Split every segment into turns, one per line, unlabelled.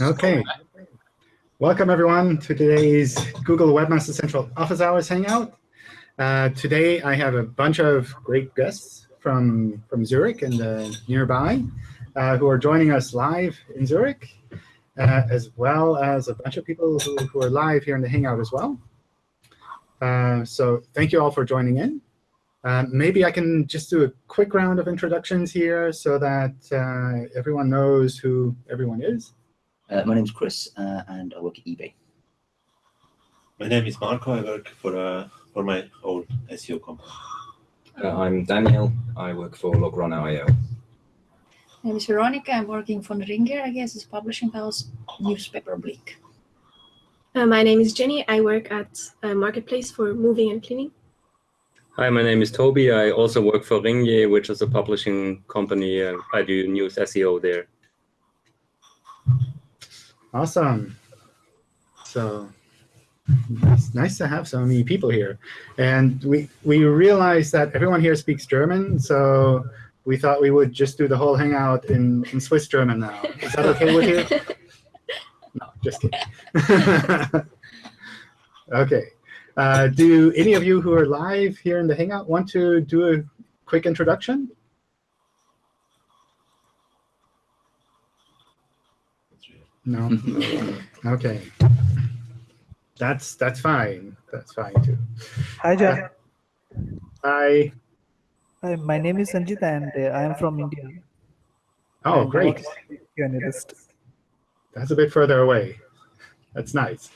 Okay. Welcome, everyone, to today's Google Webmaster Central Office Hours Hangout. Uh, today, I have a bunch of great guests from, from Zurich and uh, nearby uh, who are joining us live in Zurich, uh, as well as a bunch of people who, who are live here in the Hangout as well. Uh, so thank you all for joining in. Uh, maybe I can just do a quick round of introductions here so that everyone knows who everyone is.
Uh, my name is Chris, uh, and I work at eBay.
My name is Marco. I work for uh, for my old SEO company.
Uh, I'm Daniel. I work for Logron.io.
My name is Veronica. I'm working for Ringier, I guess, it's publishing house, newspaper Blick.
Uh, my name is Jenny. I work at a marketplace for moving and cleaning.
Hi, my name is Toby. I also work for Ringier, which is a publishing company. Uh, I do news SEO there.
Awesome. So it's nice to have so many people here. And we, we realized that everyone here speaks German, so we thought we would just do the whole hangout in, in Swiss German now. Is that OK with you? No, just kidding. OK. Uh, do any of you who are live here in the hangout want to do a quick introduction? No. okay. That's that's fine. That's fine too.
Hi, John.
Uh, hi.
Hi, my name is Sanjit, and uh, I am from India.
Oh,
And I
great.
work as a analyst.
That's a bit further away. That's nice.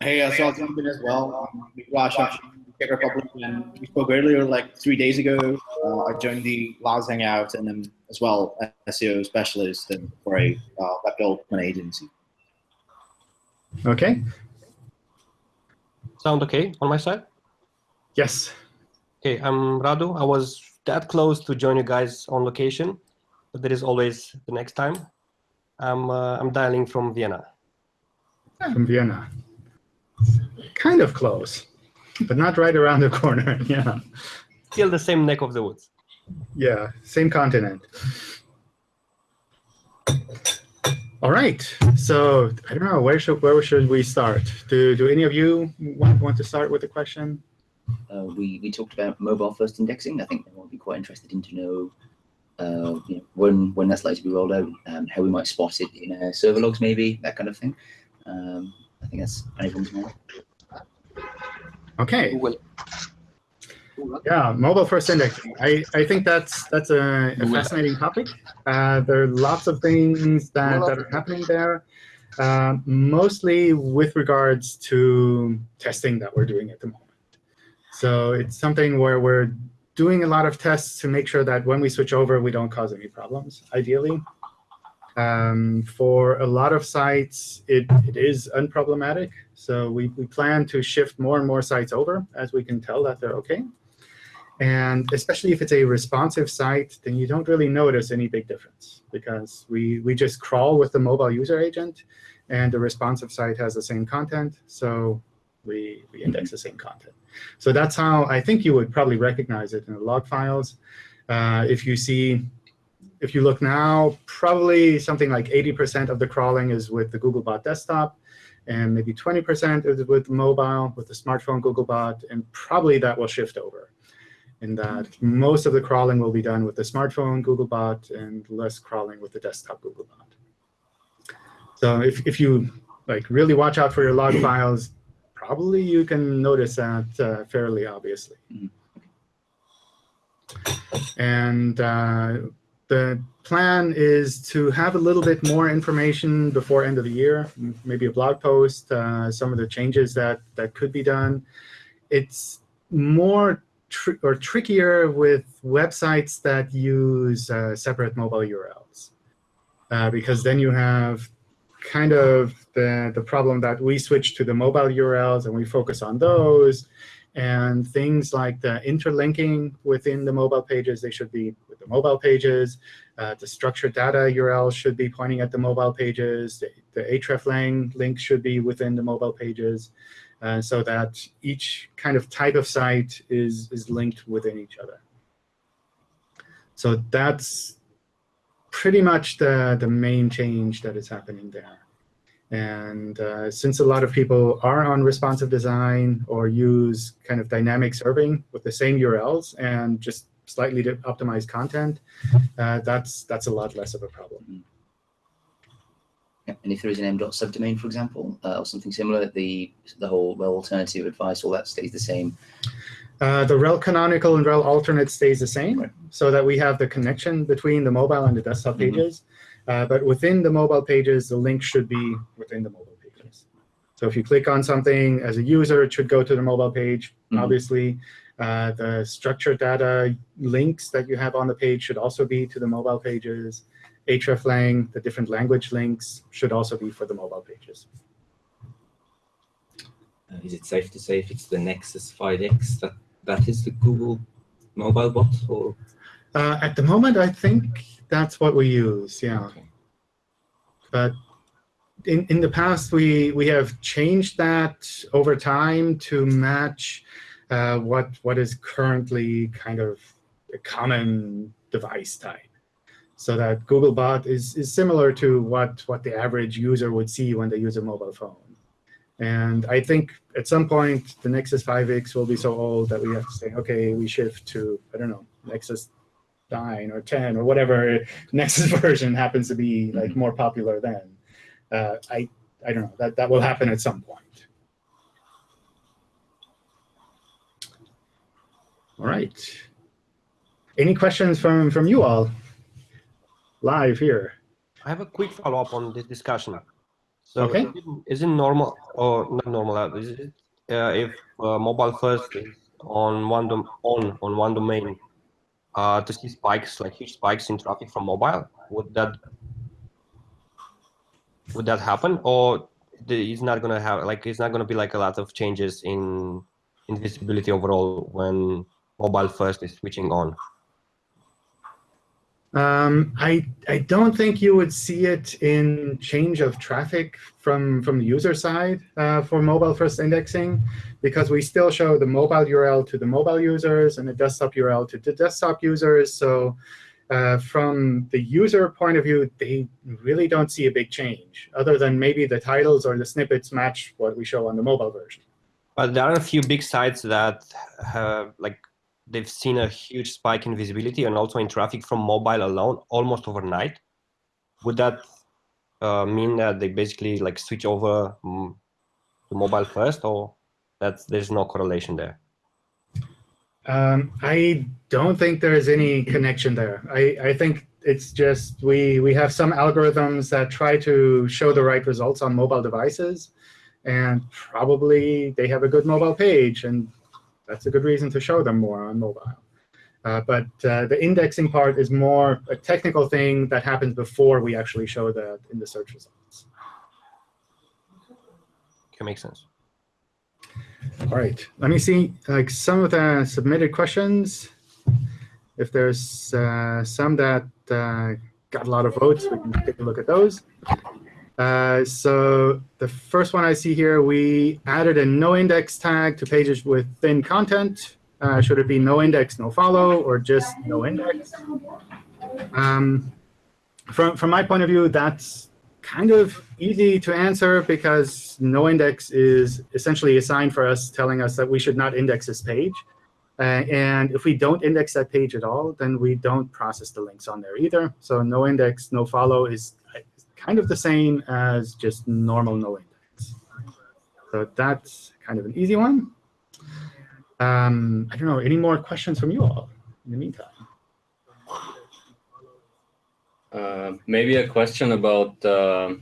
Hey, uh, so I'll jump in as well. Um, Raj from Czech Republic, and we spoke earlier, like three days ago. Uh, I joined the Laos Hangout, and then as well SEO specialist and for a uh, web development agency.
OK.
Sound okay on my side?
Yes.
Okay, I'm Radu. I was that close to join you guys on location, but there is always the next time. I'm uh, I'm dialing from Vienna.
From Vienna. Kind of close, but not right around the corner. yeah.
Still the same neck of the woods.
Yeah, same continent. All right. So I don't know where should where should we start? Do do any of you want, want to start with a question?
Uh, we, we talked about mobile first indexing. I think everyone would be quite interested in to know, uh, you know when, when that's likely to be rolled out, um, how we might spot it in uh, server logs maybe, that kind of thing. Um, I think that's anyone's mind.
OK.
Google.
Yeah, mobile first indexing. I, I think that's that's a, a fascinating topic. Uh, there are lots of things that, that are happening there, uh, mostly with regards to testing that we're doing at the moment. So it's something where we're doing a lot of tests to make sure that when we switch over, we don't cause any problems, ideally. Um, for a lot of sites, it, it is unproblematic. So we, we plan to shift more and more sites over as we can tell that they're OK. And especially if it's a responsive site, then you don't really notice any big difference, because we, we just crawl with the mobile user agent, and the responsive site has the same content. So we, we index the same content. So that's how I think you would probably recognize it in the log files. Uh, if you see, if you look now, probably something like 80% of the crawling is with the Googlebot desktop, and maybe 20% is with mobile, with the smartphone Googlebot, and probably that will shift over in that most of the crawling will be done with the smartphone Googlebot and less crawling with the desktop Googlebot. So if, if you like really watch out for your log files, probably you can notice that uh, fairly obviously. And uh, the plan is to have a little bit more information before end of the year, maybe a blog post, uh, some of the changes that, that could be done. It's more tr or trickier with websites that use uh, separate mobile URLs. Uh, because then you have kind of the, the problem that we switch to the mobile URLs and we focus on those. And things like the interlinking within the mobile pages, they should be the mobile pages. Uh, the structured data URL should be pointing at the mobile pages. The, the hreflang link should be within the mobile pages. Uh, so that each kind of type of site is, is linked within each other. So that's pretty much the, the main change that is happening there. And uh, since a lot of people are on responsive design or use kind of dynamic serving with the same URLs and just slightly optimized content, uh, that's that's a lot less of a problem.
And if there is an m.dot subdomain, for example, uh, or something similar, the the whole rel alternative advice, all that stays the same.
Uh, the rel canonical and rel alternate stays the same, right. so that we have the connection between the mobile and the desktop mm -hmm. pages. Uh, but within the mobile pages, the link should be within the mobile pages. So if you click on something as a user, it should go to the mobile page, mm -hmm. obviously. Uh, the structured data links that you have on the page should also be to the mobile pages. hreflang, the different language links, should also be for the mobile pages.
Uh, is it safe to say if it's the Nexus 5X that that is the Google mobile bot? Or?
Uh, at the moment, I think that's what we use, yeah. Okay. But in, in the past, we, we have changed that over time to match uh, what what is currently kind of a common device type. So that Googlebot is, is similar to what, what the average user would see when they use a mobile phone. And I think at some point, the Nexus 5X will be so old that we have to say, OK, we shift to, I don't know, Nexus 9 or 10 or whatever Nexus version happens to be like more popular then. Uh, I, I don't know. That, that will happen at some point. All right. Any questions from, from you all live here?
I have a quick follow-up on this discussion. So
okay.
is it normal or not normal? Uh, is it, uh, if uh, mobile first is on one on on one domain uh, to see spikes like huge spikes in traffic from mobile? Would that would that happen, or it's not gonna have like it's not gonna be like a lot of changes in in visibility overall when mobile first is switching on?
Um, I, I don't think you would see it in change of traffic from, from the user side uh, for mobile first indexing, because we still show the mobile URL to the mobile users and the desktop URL to the desktop users. So uh, from the user point of view, they really don't see a big change, other than maybe the titles or the snippets match what we show on the mobile version.
But there are a few big sites that have like they've seen a huge spike in visibility and also in traffic from mobile alone almost overnight. Would that uh, mean that they basically like switch over mm, to mobile first, or that there's no correlation there?
Um, I don't think there is any connection there. I, I think it's just we we have some algorithms that try to show the right results on mobile devices, and probably they have a good mobile page, and that's a good reason to show them more on mobile. Uh, but uh, the indexing part is more a technical thing that happens before we actually show that in the search results.
Can make sense.
All right, let me see like some of the submitted questions. If there's uh, some that uh, got a lot of votes, we can take a look at those. Uh, so the first one I see here, we added a no index tag to pages with thin content. Uh, should it be no index, no follow, or just no index? Um, from, from my point of view, that's kind of easy to answer because no index is essentially a sign for us telling us that we should not index this page. Uh, and if we don't index that page at all, then we don't process the links on there either. So no index, no follow is kind of the same as just normal no index. So that's kind of an easy one. Um, I don't know, any more questions from you all in the meantime?
Uh, maybe a question about uh,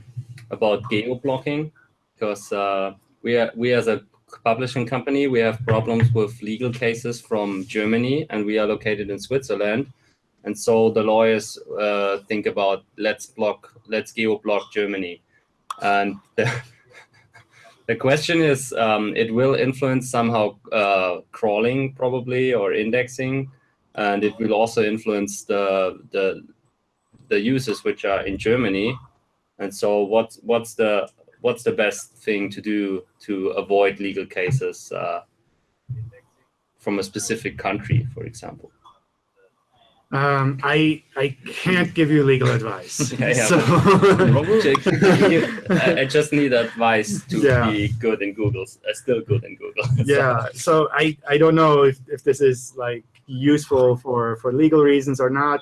about geo blocking, because uh, we are, we as a publishing company we have problems with legal cases from Germany, and we are located in Switzerland. And so the lawyers uh, think about let's block, let's geo-block Germany. And the, the question is, um, it will influence somehow uh, crawling probably or indexing, and it will also influence the the the users which are in Germany. And so what's what's the what's the best thing to do to avoid legal cases uh, from a specific country, for example?
Um, I I can't give you legal advice.
Yeah, yeah.
So-
I I just need advice to
Yeah.
be good in Google, uh, still good in Google.
yeah so i i don't know if, if this is like useful for for legal reasons or not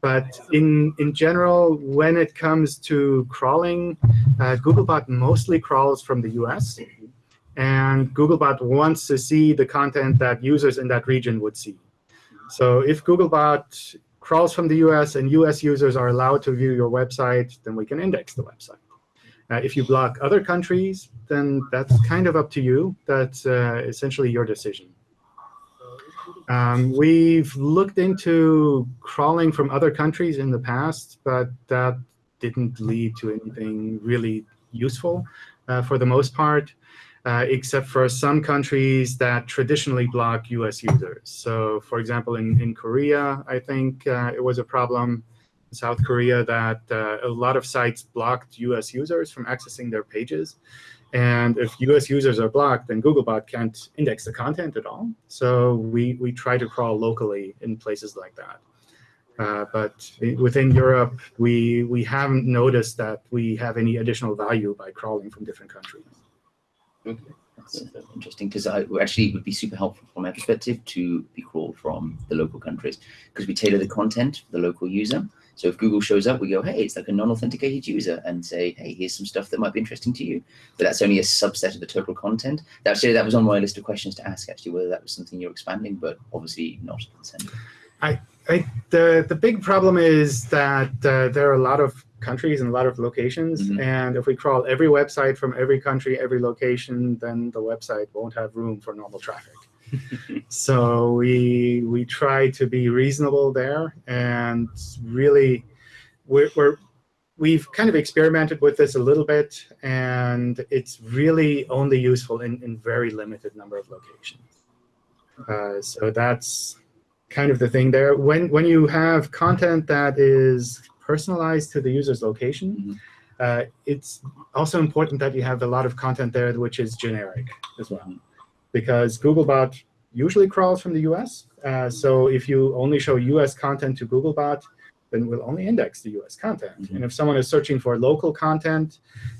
but in in general when it comes to crawling uh, googlebot mostly crawls from the us and googlebot wants to see the content that users in that region would see so if googlebot crawls from the us and us users are allowed to view your website then we can index the website uh, if you block other countries, then that's kind of up to you. That's uh, essentially your decision. Um, we've looked into crawling from other countries in the past, but that didn't lead to anything really useful uh, for the most part, uh, except for some countries that traditionally block US users. So for example, in, in Korea, I think uh, it was a problem. In South Korea that uh, a lot of sites blocked US users from accessing their pages. And if US users are blocked, then Googlebot can't index the content at all. So we, we try to crawl locally in places like that. Uh, but within Europe, we, we haven't noticed that we have any additional value by crawling from different countries.
That's interesting because I actually it would be super helpful from my perspective to be crawled from the local countries because we tailor the content for the local user. So if Google shows up, we go, hey, it's like a non-authenticated user, and say, hey, here's some stuff that might be interesting to you. But that's only a subset of the total content. That actually that was on my list of questions to ask actually whether that was something you're expanding, but obviously not.
I, the, the big problem is that uh, there are a lot of countries and a lot of locations. And if we crawl every website from every country, every location, then the website won't have room for normal traffic. so we we try to be reasonable there and really we're, we're we've kind of experimented with this a little bit and it's really only useful in, in very limited number of locations uh, so that's kind of the thing there when when you have content that is personalized to the user's location uh, it's also important that you have a lot of content there which is generic as well because Googlebot usually crawls from the US. Uh, so if you only show US content to Googlebot, then we'll only index the US content. And if someone is searching for local content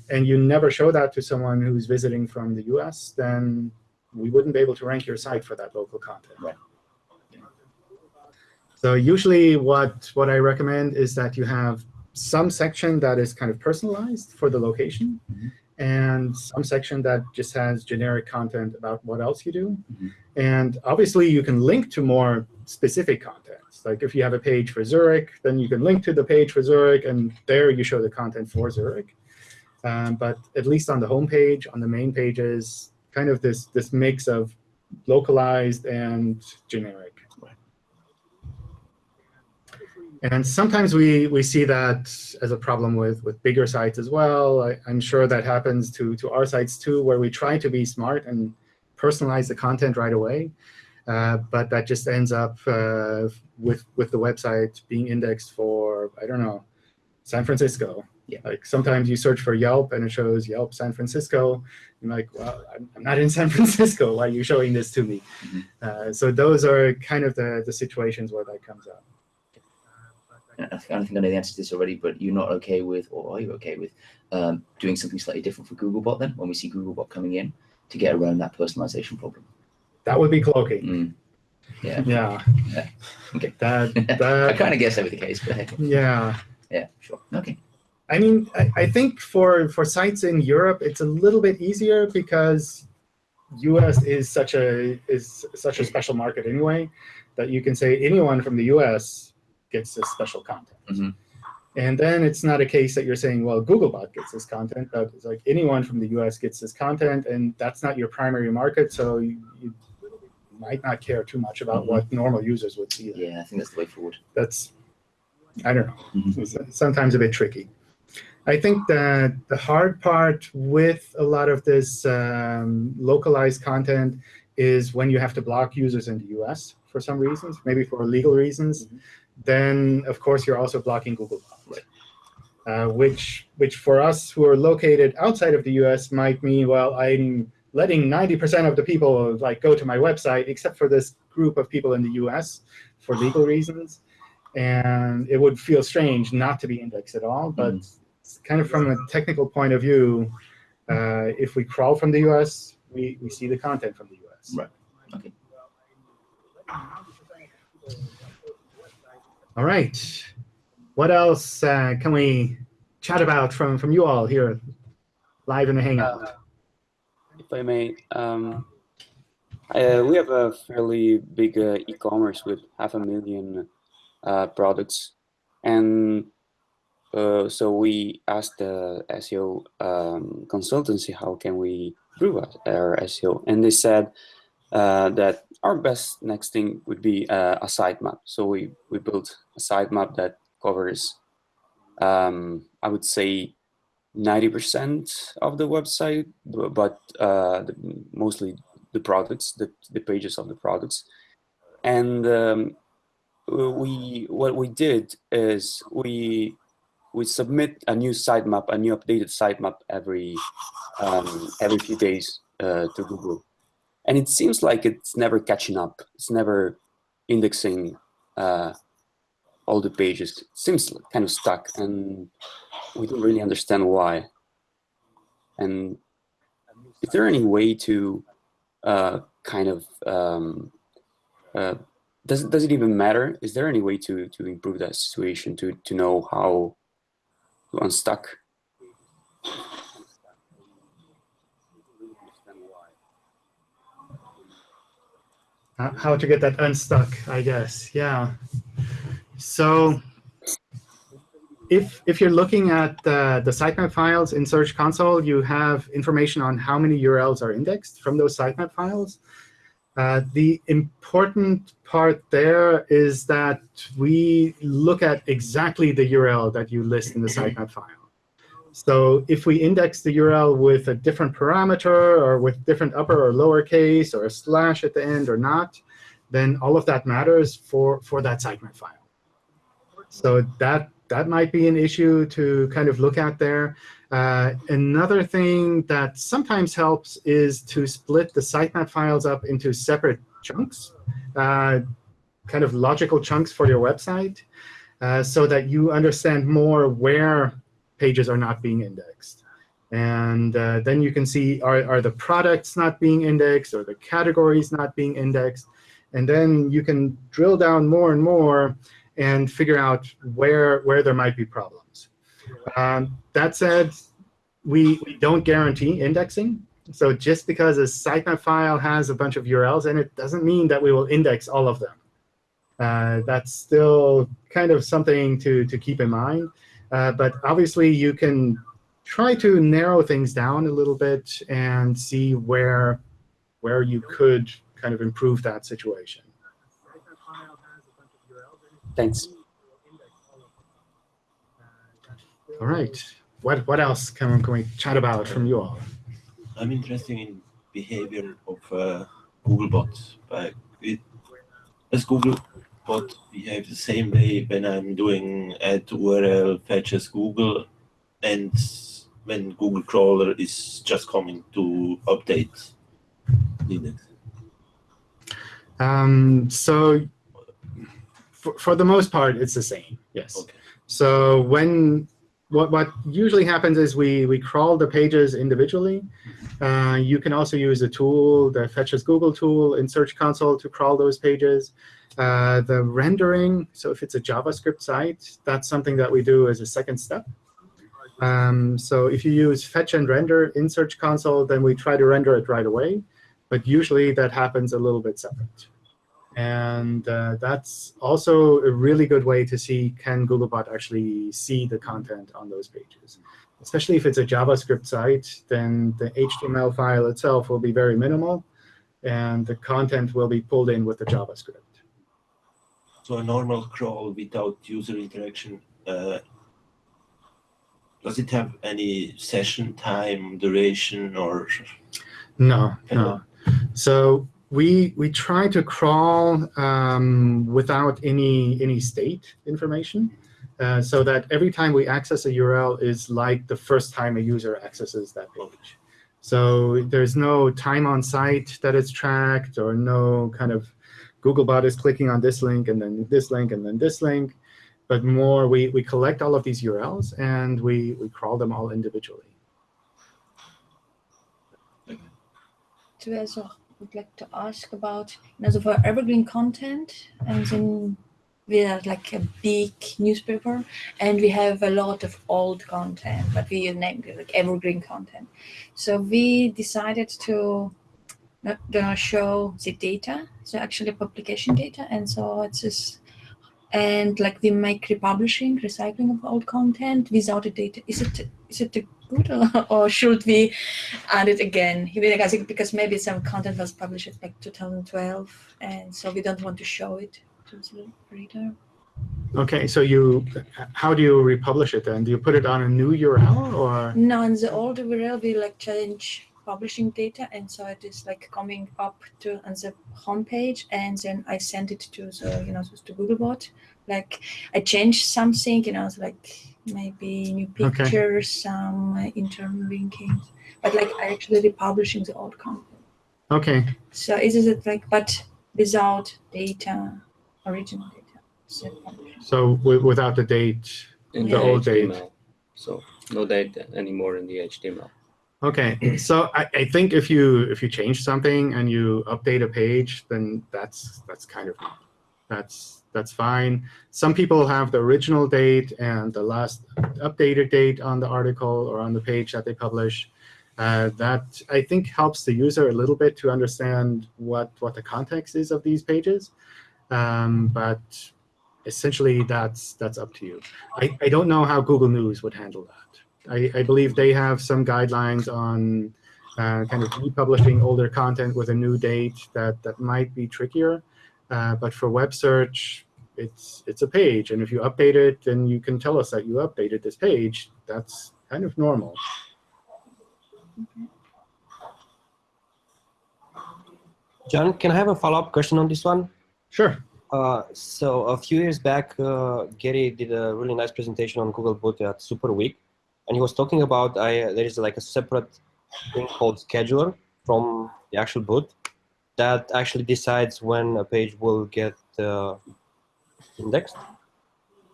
and you never show that to someone who's visiting from the US, then we wouldn't be able to rank your site for that local content.
Right.
So usually what, what I recommend is that you have some section that is kind of personalized for the location and some section that just has generic content about what else you do. And obviously, you can link to more specific contents. Like if you have a page for Zurich, then you can link to the page for Zurich, and there you show the content for Zurich. Um, but at least on the home page, on the main pages, kind of this, this mix of localized and generic. And sometimes we, we see that as a problem with, with bigger sites as well. I, I'm sure that happens to, to our sites too, where we try to be smart and personalize the content right away. Uh, but that just ends up uh, with, with the website being indexed for, I don't know, San Francisco.
Yeah.
Like sometimes you search for Yelp and it shows Yelp San Francisco. You're like, well, I'm, I'm not in San Francisco. Why are you showing this to me? Uh, so those are kind of the, the situations where that comes up.
I think I think I know the answer to this already, but you're not okay with, or are you okay with, um, doing something slightly different for Googlebot then, when we see Googlebot coming in to get around that personalization problem?
That would be cloaking.
Mm. Yeah.
Yeah.
Yeah. Okay.
That, that I
kind of guess that would be the case, but hey.
yeah.
yeah, sure. Okay.
I mean, I, I think for, for sites in Europe, it's a little bit easier because US is such a is such a special market anyway that you can say anyone from the US gets this special content.
Mhm.
And then it's not a case that you're saying, well, Googlebot gets this content, but it's like anyone from the US gets this content, and that's not your primary market, so you, you might not care too much about
Mhm.
what normal users would see. there.
Yeah, I think that's the way forward.
That's, I don't know,
Mhm.
it's sometimes a bit tricky. I think that the hard part with a lot of this um, localized content is when you have to block users in the US for some reasons, maybe for legal reasons, then of course you're also blocking Google.
Right.
Uh, which, which for us who are located outside of the US might mean, well, I'm letting 90% of the people like go to my website except for this group of people in the US for legal reasons. and it would feel strange not to be indexed at all. But it's kind of from a technical point of view, uh, if we crawl from the US, we, we see the content from the US.
Right. Okay.
All right. What else uh, can we chat about from, from you all here live in the Hangout?
Uh, if I may, um, uh, we have a fairly big uh, e-commerce with half a million uh, products. And uh, so we asked the SEO um, consultancy, how can we improve our SEO? And they said that our best next thing would be a sitemap. So we, we built a sitemap that covers, um, I would say, 90% of the website, but uh, the, mostly the products, the, the pages of the products. And um, we what we did is we we submit a new sitemap, a new updated sitemap every um, every few days uh, to Google, and it seems like it's never catching up. It's never indexing uh, all the pages. It seems kind of stuck, and we don't really understand why. And is there any way to uh, kind of um, uh, does it, does it even matter? Is there any way to, to improve that situation, to, to know how to unstuck?
How to get that unstuck, I guess, yeah. So if, if you're looking at uh, the sitemap files in Search Console, you have information on how many URLs are indexed from those sitemap files. Uh, the important part there is that we look at exactly the URL that you list in the sitemap file. So if we index the URL with a different parameter or with different upper or lower case or a slash at the end or not, then all of that matters for, for that sitemap file. So that, that might be an issue to kind of look at there. Uh, another thing that sometimes helps is to split the sitemap files up into separate chunks, uh, kind of logical chunks for your website, uh, so that you understand more where pages are not being indexed. And uh, then you can see, are, are the products not being indexed, or the categories not being indexed? And then you can drill down more and more and figure out where, where there might be problems. Um, that said, we, we don't guarantee indexing. So just because a sitemap file has a bunch of URLs in it doesn't mean that we will index all of them. Uh, that's still kind of something to, to keep in mind. Uh, but obviously, you can try to narrow things down a little bit and see where, where you could kind of improve that situation.
Thanks.
All right. What what else can, can we chat about from you all?
I'm interested in behavior of uh, Googlebot. But it, does Googlebot behave the same way when I'm doing add URL Fetch as Google and when Google crawler is just coming to update Linux?
Um, so for, for the most part, it's the same, yes.
Okay.
So when what, what usually happens is we, we crawl the pages individually. Uh, you can also use a tool, the Fetch as Google tool in Search Console to crawl those pages. Uh, the rendering, so if it's a JavaScript site, that's something that we do as a second step. Um, so if you use fetch and render in Search Console, then we try to render it right away. But usually that happens a little bit separate. And uh, that's also a really good way to see can Googlebot actually see the content on those pages. Especially if it's a JavaScript site, then the HTML file itself will be very minimal, and the content will be pulled in with the JavaScript.
So a normal crawl without user interaction, uh, does it have any session time, duration, or?
No, no. So we we try to crawl um, without any any state information, uh, so that every time we access a URL is like the first time a user accesses that page. So there's no time on site that is tracked, or no kind of Googlebot is clicking on this link and then this link and then this link, but more we, we collect all of these URLs and we, we crawl them all individually.
To also would like to ask about, you know, for evergreen content, and then we are like a big newspaper, and we have a lot of old content, but we name it like evergreen content. So we decided to not gonna show the data, so actually publication data, and so it's just and like we make republishing, recycling of old content without the data. Is it is it good or, or should we add it again? Because maybe some content was published like 2012, and so we don't want to show it to the reader.
Okay, so you, how do you republish it then? Do you put it on a new URL or?
No, in the old URL we like change publishing data, and so it is like coming up to on the homepage, and then I send it to the you know to Googlebot. Like I changed something, you know, like maybe new
Okay.
pictures, some uh, internal linkings, but like I actually republishing the old content.
Okay,
So is it like but without data, original data? So
so wi- without the date,
in
the old date.
So no data anymore in the HTML.
Okay, so I, I think if you if you change something and you update a page, then that's that's kind of that's that's fine. Some people have the original date and the last updated date on the article or on the page that they publish. Uh, that I think helps the user a little bit to understand what what the context is of these pages. Um, but essentially, that's that's up to you. I, I don't know how Google News would handle that. I, I believe they have some guidelines on uh, kind of republishing older content with a new date that, that might be trickier. Uh, but for web search, it's, it's a page. And if you update it, then you can tell us that you updated this page. That's kind of normal.
John, can I have a follow-up question on this one?
Sure.
Uh, so a few years back, uh, Gary did a really nice presentation on Googlebot at Super Week, and he was talking about I, there is like a separate thing called scheduler from the actual boot that actually decides when a page will get uh, indexed.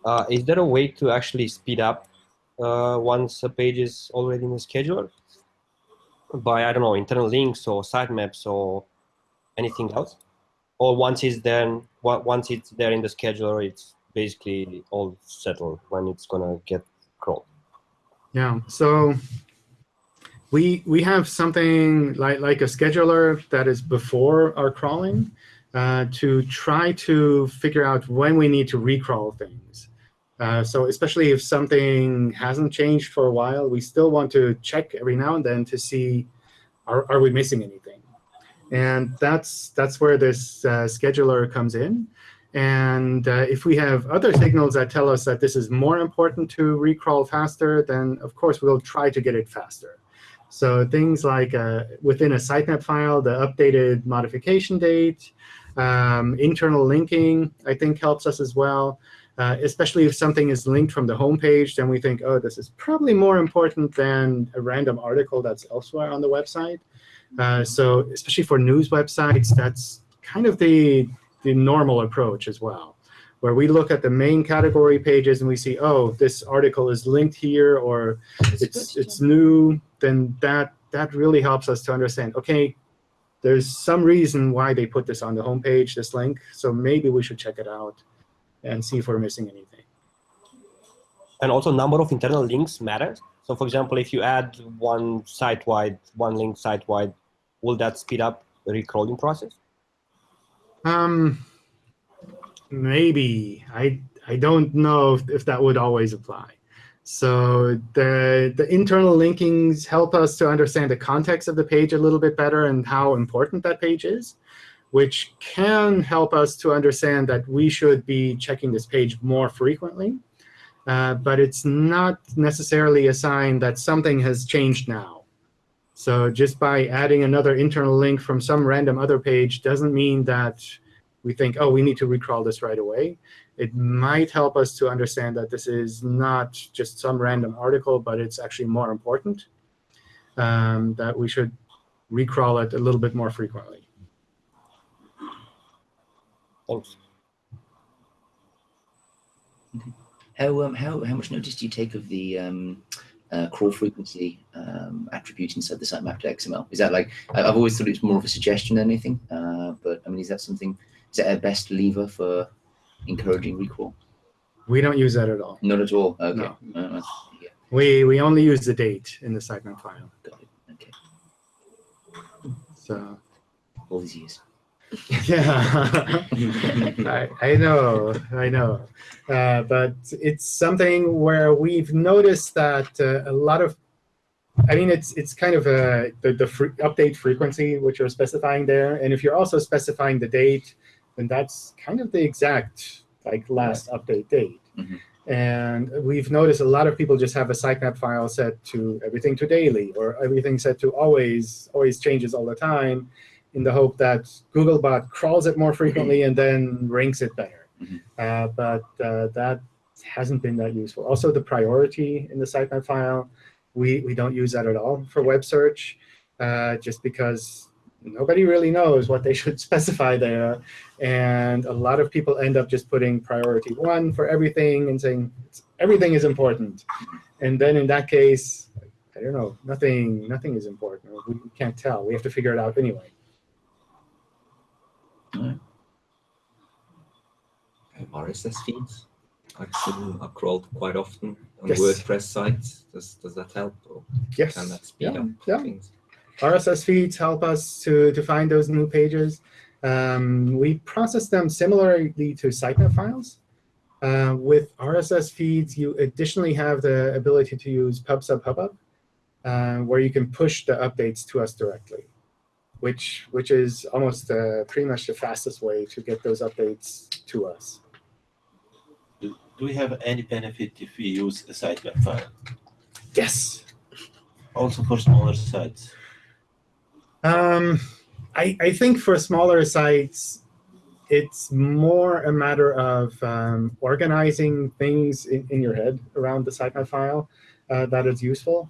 Uh, is there a way to actually speed up uh, once a page is already in the scheduler by I don't know internal links or sitemaps or anything else? or once it's then once it's there in the scheduler, it's basically all settled when it's gonna get crawled.
Yeah. So we we have something like like a scheduler that is before our crawling uh, to try to figure out when we need to recrawl things. Uh, so especially if something hasn't changed for a while, we still want to check every now and then to see are, are we missing anything. And that's that's where this uh, scheduler comes in. And uh, if we have other signals that tell us that this is more important to recrawl faster, then of course we'll try to get it faster. So things like uh, within a sitemap file, the updated modification date, um, internal linking, I think helps us as well. Uh, especially if something is linked from the home page, then we think, oh, this is probably more important than a random article that's elsewhere on the website. Uh, so especially for news websites, that's kind of the, the normal approach as well, where we look at the main category pages and we see, oh, this article is linked here or it's, it's new, then that, that really helps us to understand, OK, there's some reason why they put this on the home page, this link, so maybe we should check it out and see if we're missing anything.
And also number of internal links matters. So for example, if you add one site-wide, one link site-wide, will that speed up the recrawling process?
Um, maybe. I, I don't know if, if that would always apply. So the, the internal linkings help us to understand the context of the page a little bit better and how important that page is, which can help us to understand that we should be checking this page more frequently. Uh, but it's not necessarily a sign that something has changed now. So just by adding another internal link from some random other page doesn't mean that we think, oh, we need to recrawl this right away. It might help us to understand that this is not just some random article, but it's actually more important, um, that we should recrawl it a little bit more frequently.
Thanks.
How um, how how much notice do you take of the um, uh, crawl frequency um, attribute inside the sitemap to XML? Is that like I've always thought it's more of a suggestion than anything, uh, but I mean, is that something? Is that a best lever for encouraging recrawl?
We don't use that at all.
Not at all. Okay.
No.
Uh, yeah,
We we only use the date in the sitemap file.
got it. Okay.
So
All these years.
yeah, I, I know, I know, uh, but it's something where we've noticed that uh, a lot of, I mean, it's it's kind of a the, the fre update frequency which you're specifying there, and if you're also specifying the date, then that's kind of the exact like last update date.
Mhm.
And we've noticed a lot of people just have a sitemap file set to everything to daily or everything set to always, always changes all the time in the hope that Googlebot crawls it more frequently and then ranks it better.
Mhm.
Uh, but uh, that hasn't been that useful. Also, the priority in the sitemap file, we, we don't use that at all for web search, uh, just because nobody really knows what they should specify there. And a lot of people end up just putting priority one for everything and saying everything is important. And then in that case, I don't know, nothing, nothing is important. We can't tell. We have to figure it out anyway.
Um, RSS feeds. I've seen are crawled quite often on
Yes.
WordPress sites. Does does that help, or
Yes.
can that speed
Yeah,
up
yeah.
things?
RSS feeds help us to, to find those new pages. Um, we process them similarly to sitemap files. Uh, with RSS feeds, you additionally have the ability to use PubSub Hubbub, uh, where you can push the updates to us directly, which, which is almost uh, pretty much the fastest way to get those updates to us.
Do, do we have any benefit if we use a site sitemap file?
Yes.
Also for smaller sites.
Um, I, I think for smaller sites, it's more a matter of um, organizing things in, in your head around the sitemap file uh, that is useful.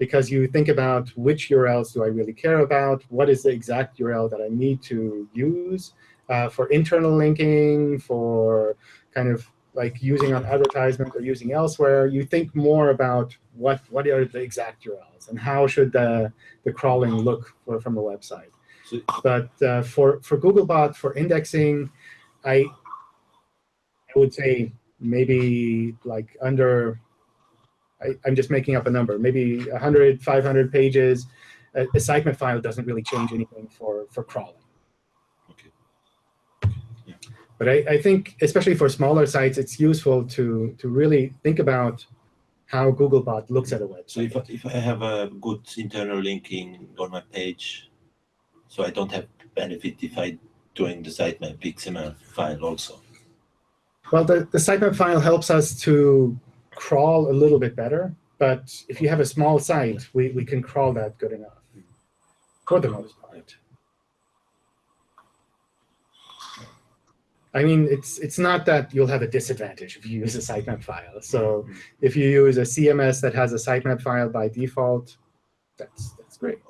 Because you think about which URLs do I really care about? What is the exact URL that I need to use uh, for internal linking, for kind of like using on advertisement or using elsewhere? You think more about what, what are the exact URLs and how should the, the crawling look for, from a website. But uh, for, for Googlebot, for indexing, I, I would say maybe like under, I, I'm just making up a number, maybe 100, 500 pages. A, a sitemap file doesn't really change anything for, for crawling.
okay. Yeah.
But I, I think, especially for smaller sites, it's useful to, to really think about how Googlebot looks at a website.
So if I, if I have a good internal linking on my page, so I don't have benefit if I doing the sitemap XML file also.
Well, the, the sitemap file helps us to crawl a little bit better. But if you have a small site, we, we can crawl that good enough for the most part. I mean, it's it's not that you'll have a disadvantage if you use a sitemap file. So if you use a CMS that has a sitemap file by default, that's that's great.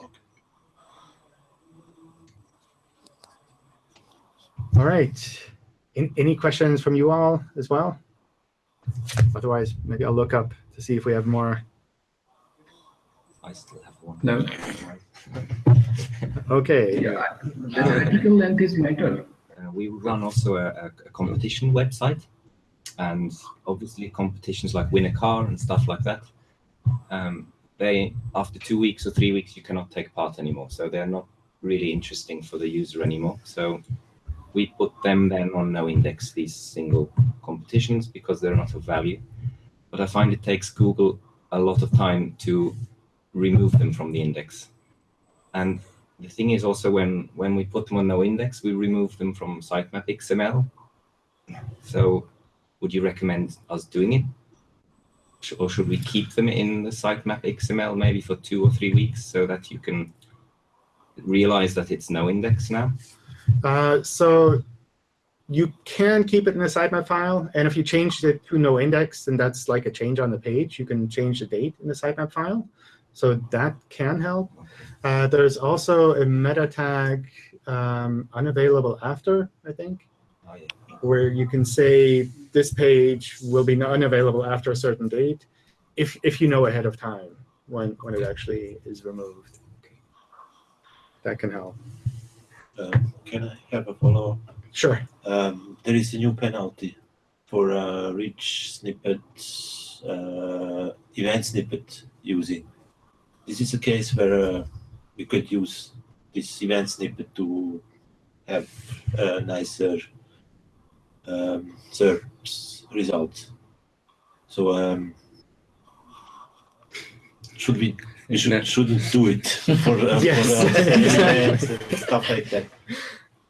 All right. In, any questions from you all as well? Otherwise, maybe I'll look up to see if we have more.
I still have one.
No.
OK.
Yeah, the article length is matter.
Uh, we run also a, a, a competition website, and obviously competitions like win a car and stuff like that. Um, they after two weeks or three weeks you cannot take part anymore, so they're not really interesting for the user anymore. So we put them then on no index these single competitions because they're not of value. But I find it takes Google a lot of time to remove them from the index. And the thing is also when, when we put them on no index, we remove them from sitemap XML. So would you recommend us doing it? Or should we keep them in the sitemap XML maybe for two or three weeks so that you can realize that it's no index now?
Uh, so you can keep it in a sitemap file. And if you change it to no index, then that's like a change on the page. You can change the date in the sitemap file. So that can help. Uh, there's also a meta tag um, unavailable after, I think.
Oh, yeah.
where you can say this page will be unavailable after a certain date if, if you know ahead of time when, when it actually is removed. That can help.
Um, can I have a follow-up?
Sure.
Um, there is a new penalty for uh, rich snippet, uh, event snippet using. This is a case where uh, we could use this event snippet to have a nicer um, search result. So um, should we? Should, shouldn't do it for, uh,
Yes,
for uh,
exactly.
and stuff like that.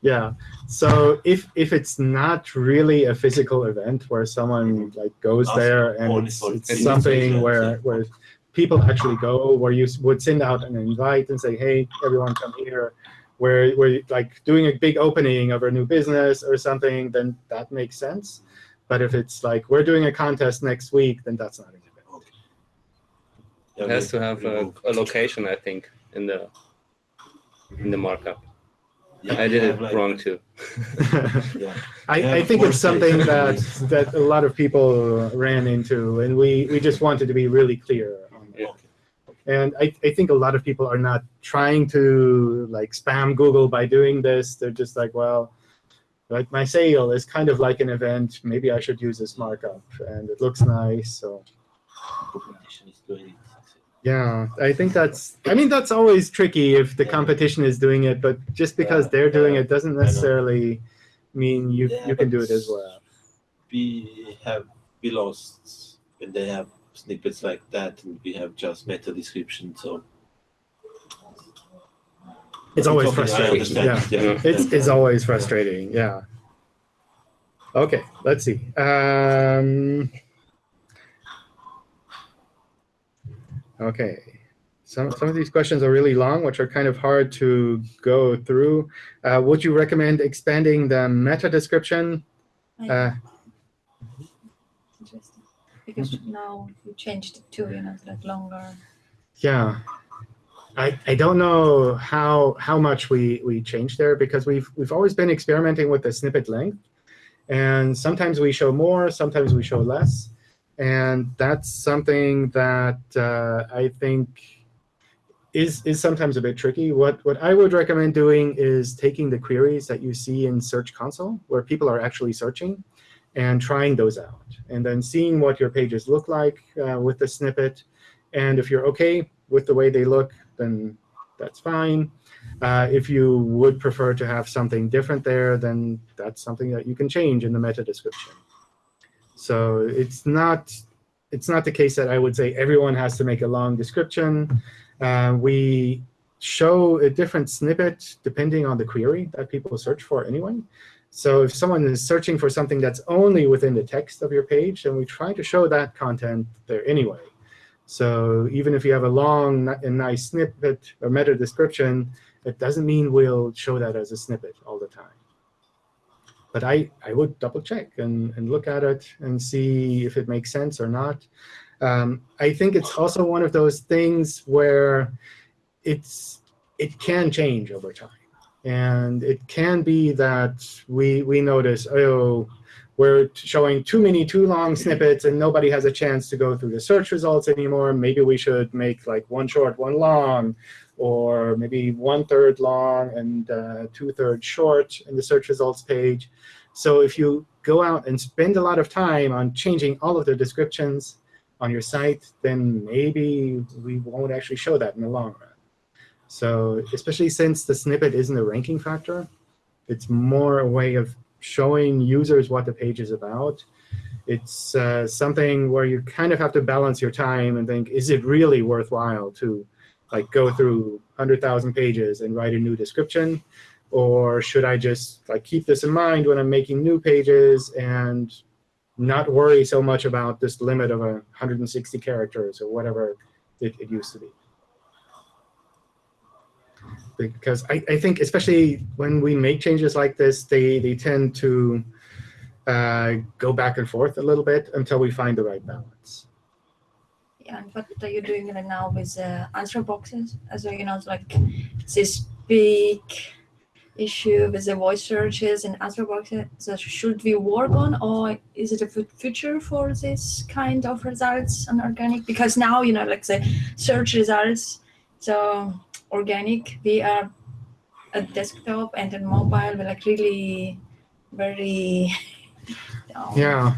Yeah. So if if it's not really a physical event where someone like goes there and it's, it's something where where people actually go, where you would send out an invite and say, hey, everyone come here, where you- like doing a big opening of a new business or something, then that makes sense. But if it's like we're doing a contest next week, then that's not.
It has to have a, a location, I think, in the in the markup. I did it wrong too.
Yeah.
I, I think it's something that that a lot of people ran into, and we we just wanted to be really clear on that.
Yeah.
And I, I think a lot of people are not trying to like spam Google by doing this. They're just like, well, like my sale is kind of like an event. Maybe I should use this markup, and it looks nice. So
Competition is doing it.
Yeah, I think that's. I mean, that's always tricky if the competition is doing it, but just because
Yeah,
they're doing
yeah,
it doesn't necessarily mean you
Yeah,
you can do it as well.
We have we lost when they have snippets like that, and we have just meta description. So
It's always
Okay, I
frustrating. Yeah.
Yeah.
It's, it's always frustrating. Yeah. Okay, let's see. Um, okay. Some, some of these questions are really long, which are kind of hard to go through. Uh, would you recommend expanding the meta description? Uh,
Interesting. Because now you changed it to, you know, like longer.
Yeah. I, I don't know how how much we, we changed there because we've we've always been experimenting with the snippet length. And sometimes we show more, sometimes we show less. And that's something that uh, I think is is sometimes a bit tricky. What what I would recommend doing is taking the queries that you see in Search Console, where people are actually searching, and trying those out, and then seeing what your pages look like uh, with the snippet. And if you're OK with the way they look, then that's fine. Uh, if you would prefer to have something different there, then that's something that you can change in the meta description. So it's not it's not the case that I would say everyone has to make a long description. Uh, we show a different snippet depending on the query that people search for anyway. So if someone is searching for something that's only within the text of your page, then we try to show that content there anyway. So even if you have a long and nice snippet or meta description, it doesn't mean we'll show that as a snippet all the time. But I, I would double check and, and look at it and see if it makes sense or not. Um, I think it's also one of those things where it's it can change over time. And it can be that we, we notice, oh, we're showing too many too long snippets and nobody has a chance to go through the search results anymore. Maybe we should make like one short, one long, or maybe one third long and uh, two thirds short in the search results page. So if you go out and spend a lot of time on changing all of the descriptions on your site, then maybe we won't actually show that in the long run. So especially since the snippet isn't a ranking factor, it's more a way of showing users what the page is about. It's uh, something where you kind of have to balance your time and think, is it really worthwhile to like go through 100,000 pages and write a new description? Or should I just like keep this in mind when I'm making new pages and not worry so much about this limit of a 160 characters or whatever it, it used to be? because I, I think especially when we make changes like this, they, they tend to uh, go back and forth a little bit until we find the right balance.
And what are you doing right now with uh, answer boxes? As you know, like this big issue with the voice searches and answer boxes that should we work on, or is it a future for this kind of results on organic? Because now you know, like the search results, so organic, we are at desktop and on mobile, we're like really very.
Yeah.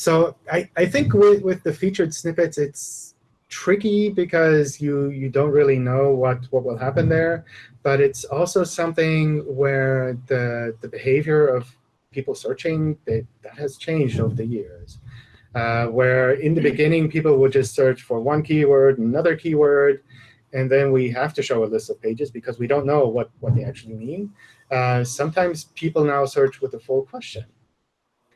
So I, I think with, with the featured snippets, it's tricky because you you don't really know what, what will happen there. But it's also something where the the behavior of people searching that, that has changed over the years. Uh, where in the beginning people would just search for one keyword, another keyword, and then we have to show a list of pages because we don't know what, what they actually mean. Uh, sometimes people now search with a full question.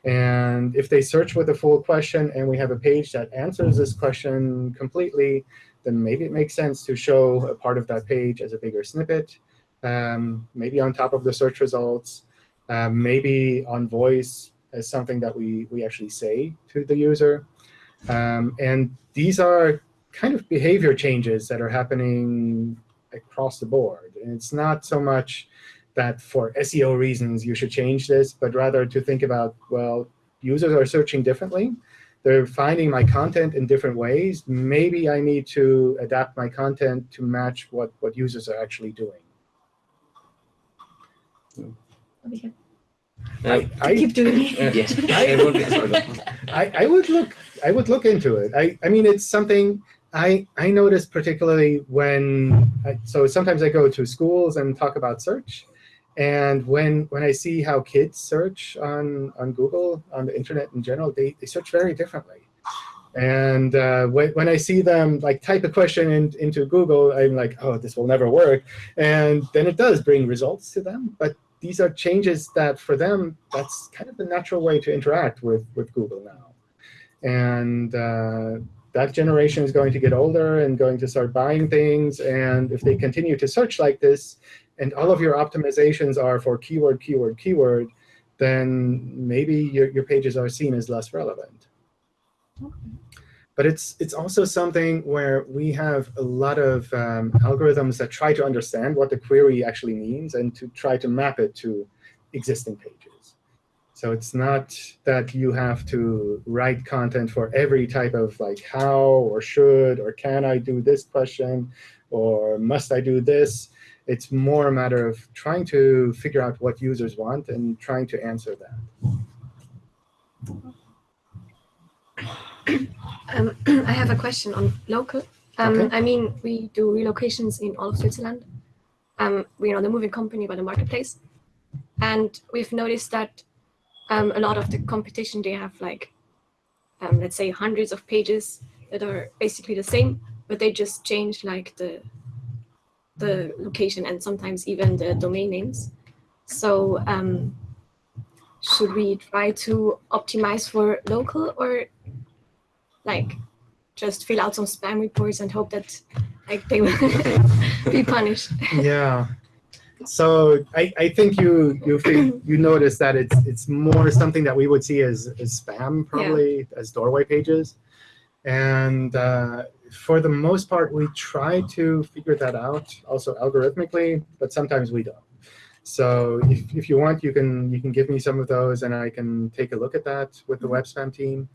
And if they search with a full question and we have a page that answers this question completely, then maybe it makes sense to show a part of that page as a bigger snippet, um, maybe on top of the search results, uh, maybe on voice as something that we, we actually say to the user. Um, and these are kind of behavior changes that are happening across the board. And it's not so much that for SEO reasons you should change this, but rather to think about, well, users are searching differently. They're finding my content in different ways. Maybe I need to adapt my content to match what, what users are actually doing.
Okay.
I, I,
Keep doing it.
Yes.
I-
Everyone gets- sorry, go on.
I, I would look I would look into it. I, I mean it's something I I notice particularly when I, so sometimes I go to schools and talk about search, and when when I see how kids search on on Google on the internet in general, they, they search very differently. And uh, when, when I see them like type a question in, into Google, I'm like, oh, this will never work. And then it does bring results to them. But these are changes that for them, that's kind of the natural way to interact with, with Google now. And uh, that generation is going to get older and going to start buying things. And if they continue to search like this, and all of your optimizations are for keyword, keyword, keyword, then maybe your, your pages are seen as less relevant. But it's, it's also something where we have a lot of um, algorithms that try to understand what the query actually means and to try to map it to existing pages. So it's not that you have to write content for every type of like how or should or can I do this question or must I do this. It's more a matter of trying to figure out what users want and trying to answer that.
Um, I have a question on local. Um,
Okay.
I mean, we do relocations in all of Switzerland. Um, we're not a moving company, but a marketplace. And we've noticed that um, a lot of the competition, they have like, um, let's say hundreds of pages that are basically the same, but they just change like the, the location and sometimes even the domain names. So um, should we try to optimize for local or like just fill out some spam reports and hope that like they will be punished.
yeah. So I, I think you you feel, you notice that it's it's more something that we would see as, as spam probably as doorway pages, and uh, for the most part we try to figure that out also algorithmically, but sometimes we don't. So if, if you want, you can you can give me some of those, and I can take a look at that with the web spam team.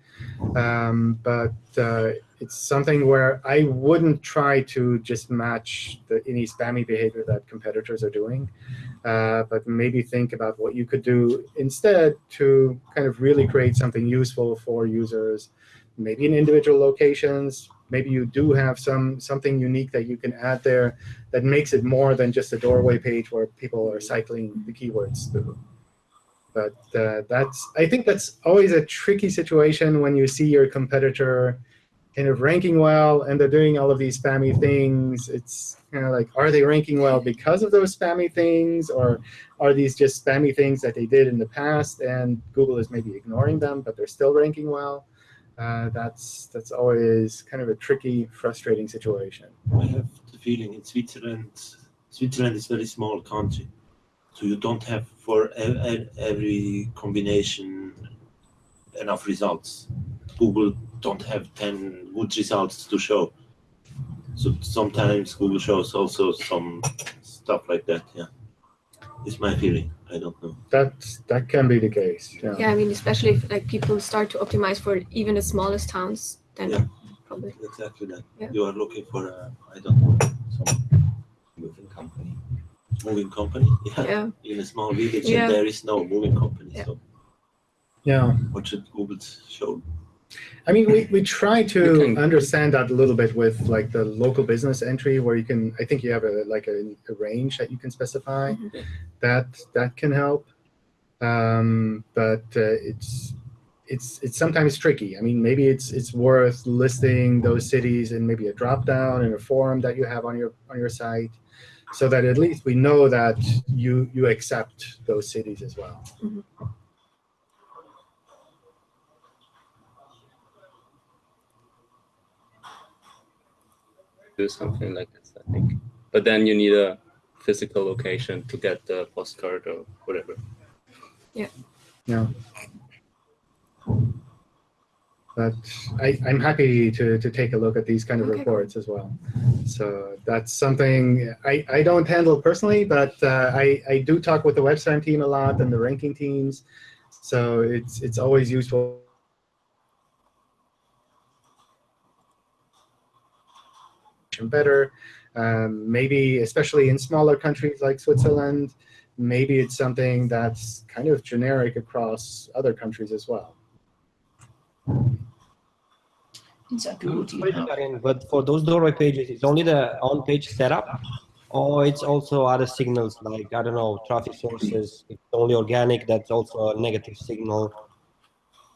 Um, but uh, it's something where I wouldn't try to just match the any spammy behavior that competitors are doing, uh, but maybe think about what you could do instead to kind of really create something useful for users, maybe in individual locations. Maybe you do have some something unique that you can add there that makes it more than just a doorway page where people are cycling the keywords through. But uh, that's I think that's always a tricky situation when you see your competitor kind of ranking well and they're doing all of these spammy things. It's kind of like, are they ranking well because of those spammy things, or are these just spammy things that they did in the past and Google is maybe ignoring them, but they're still ranking well? Uh, that's that's always kind of a tricky, frustrating situation.
I have the feeling in Switzerland, Switzerland is a very small country, so you don't have for every combination enough results. Google don't have 10 good results to show. So sometimes Google shows also some stuff like that, yeah. It's my feeling. I don't know.
That that can be the case. Yeah.
Yeah, I mean, especially if like people start to optimize for even the smallest towns, then
Yeah.
probably.
Exactly that.
Yeah.
You are looking for a, I don't know, some
Moving company.
moving company. Yeah.
Yeah.
In a small village,
Yeah.
and there is no moving company.
Yeah.
So
Yeah.
what should Google show?
I mean, we, we try to understand that a little bit with like the local business entry, where you can. I think you have a like a, a range that you can specify.
Mhm.
That that can help, um, but uh, it's it's it's sometimes tricky. I mean, maybe it's it's worth listing those cities in maybe a drop down in a form that you have on your on your site, so that at least we know that you you accept those cities as well.
Do something like this, I think. But then you need a physical location to get the postcard or whatever.
Yeah. Yeah. But I, I'm happy to, to take a look at these kind of
Okay,
reports as well. So that's something I, I don't handle personally, but uh, I, I do talk with the website team a lot and the ranking teams. So it's it's always useful. Better um, maybe especially in smaller countries like switzerland maybe it's something that's kind of generic across other countries as well
Inside Google, do you have
But for those doorway pages, it's only the on-page setup, or it's also other signals like I don't know traffic sources. It's only organic. That's also a negative signal,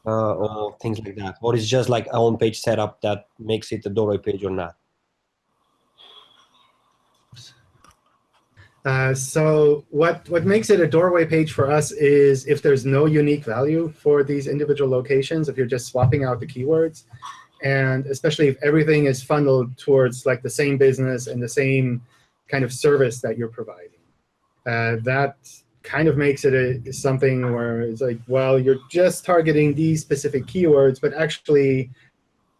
uh, or things like that. Or it's just like a on-page setup that makes it a doorway page or not.
Uh, so what, what makes it a doorway page for us is if there's no unique value for these individual locations, if you're just swapping out the keywords, and especially if everything is funneled towards like the same business and the same kind of service that you're providing. Uh, that kind of makes it a, something where it's like, well, you're just targeting these specific keywords, but actually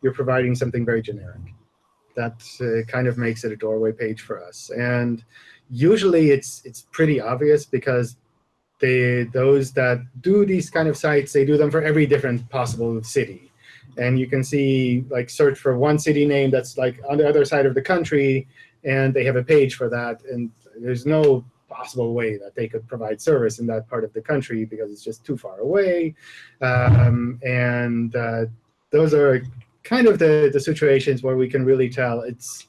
you're providing something very generic. That uh, kind of makes it a doorway page for us. And usually it's it's pretty obvious because they those that do these kind of sites they do them for every different possible city. And you can see like search for one city name that's like on the other side of the country and they have a page for that. And there's no possible way that they could provide service in that part of the country because it's just too far away. Um, and uh, those are kind of the the situations where we can really tell it's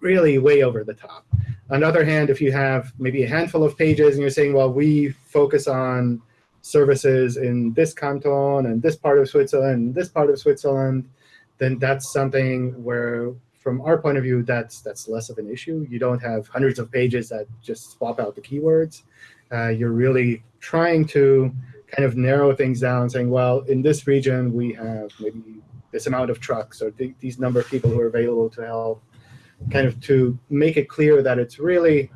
really way over the top on the other hand, if you have maybe a handful of pages and you're saying, well, we focus on services in this canton and this part of Switzerland and this part of Switzerland, then that's something where, from our point of view, that's that's less of an issue. You don't have hundreds of pages that just swap out the keywords. Uh, you're really trying to kind of narrow things down, saying, well, in this region, we have maybe this amount of trucks or th these number of people who are available to help kind of to make it clear that it's really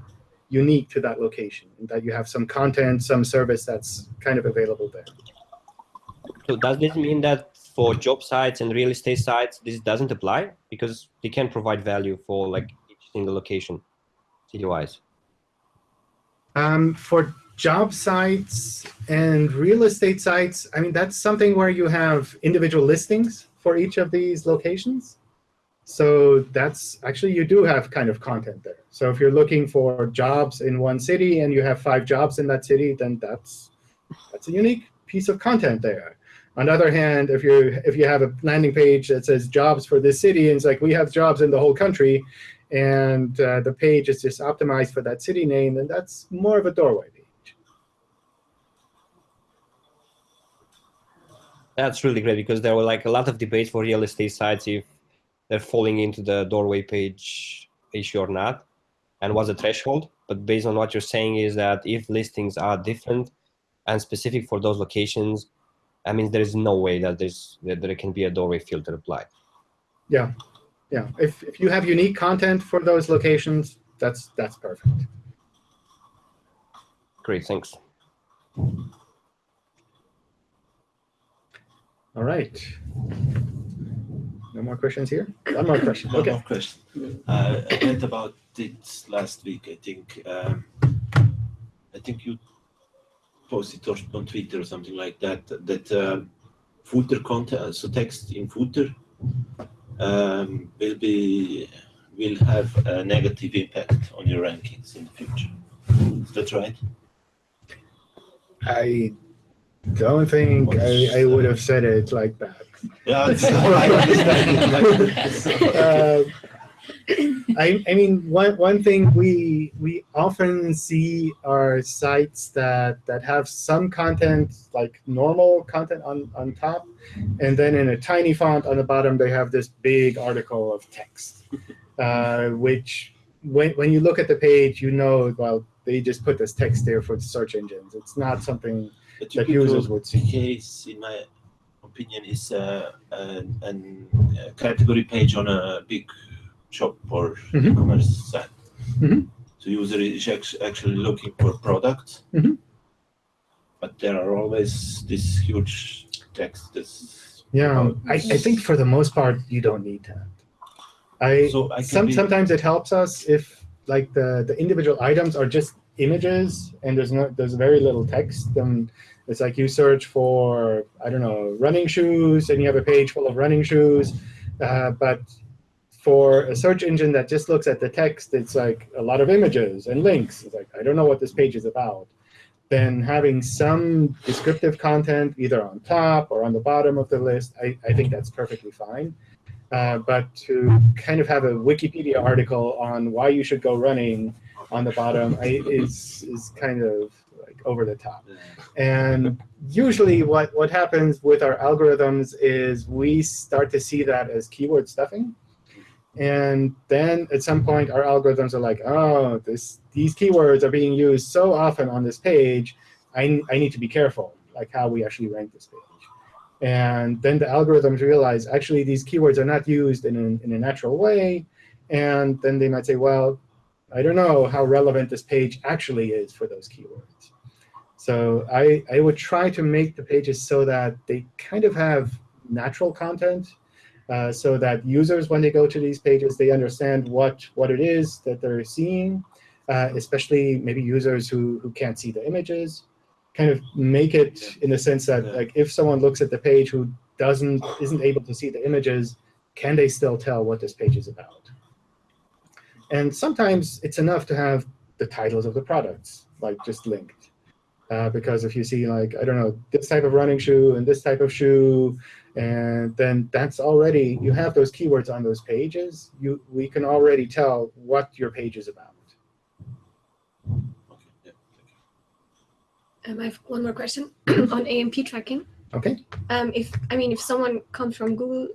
unique to that location and that you have some content, some service that's kind of available there.
So does this mean that for job sites and real estate sites, this doesn't apply because they can provide value for like each single location, city-wise?
Um, for job sites and real estate sites, I mean, that's something where you have individual listings for each of these locations. So that's actually, you do have kind of content there. So if you're looking for jobs in one city and you have five jobs in that city, then that's that's a unique piece of content there. On the other hand, if you if you have a landing page that says jobs for this city, and it's like we have jobs in the whole country, and uh, the page is just optimized for that city name, then that's more of a doorway.
That's really great because there were like a lot of debates for real estate sites if they're falling into the doorway page issue or not, and what's the threshold. But based on what you're saying is that if listings are different and specific for those locations, I mean there is no way that there's that there can be a doorway filter applied.
Yeah, yeah. If if you have unique content for those locations, that's that's perfect.
Great, thanks.
All right. No more questions here? One more question.
One
Okay.
more question. Uh, I read about it last week. I think um, I think you posted on- on Twitter or something like that, that uh, footer content, so text in footer um, will be will have a negative impact on your rankings in the future. Is that right?
I don't think I, I would have said it like that.
Yeah, it's-.
Uh, I, I mean, one, one thing we we often see are sites that that have some content like normal content on on top, and then in a tiny font on the bottom they have this big article of text, uh, which when when you look at the page you know well they just put this text there for the search engines. It's not something
A
that users would see.
case, in my opinion, is an, an, a category page on a big shop or
Mhm.
e-commerce site.
Mhm.
So user is actually looking for products,
Mhm.
but there are always this huge text that's
Yeah, I, I think for the most part you don't need that. I,
So I
some,
be-
sometimes it helps us if like the, the individual items are just images and there's no there's very little text. Then it's like you search for I don't know running shoes and you have a page full of running shoes, uh, but for a search engine that just looks at the text, it's like a lot of images and links. It's like I don't know what this page is about then having some descriptive content either on top or on the bottom of the list, I, I think that's perfectly fine. Uh, but to kind of have a Wikipedia article on why you should go running on the bottom I, is, is kind of over the top. And usually what, what happens with our algorithms is we start to see that as keyword stuffing. And then at some point, our algorithms are like, oh, this, these keywords are being used so often on this page, I, I need to be careful, like how we actually rank this page. And then the algorithms realize, actually, these keywords are not used in, an, in a natural way. And then they might say, well, I don't know how relevant this page actually is for those keywords. So I, I would try to make the pages so that they kind of have natural content uh, so that users, when they go to these pages, they understand what, what it is that they're seeing, uh, especially maybe users who, who can't see the images. Kind of make it in the sense that like if someone looks at the page who doesn't isn't able to see the images, can they still tell what this page is about? And sometimes it's enough to have the titles of the products like just linked. Uh, because if you see like, I don't know, this type of running shoe and this type of shoe, and then that's already, you have those keywords on those pages, you we can already tell what your page is about.
Um, I have one more question on AMP tracking.
Okay.
Um, if I mean, if someone comes from Google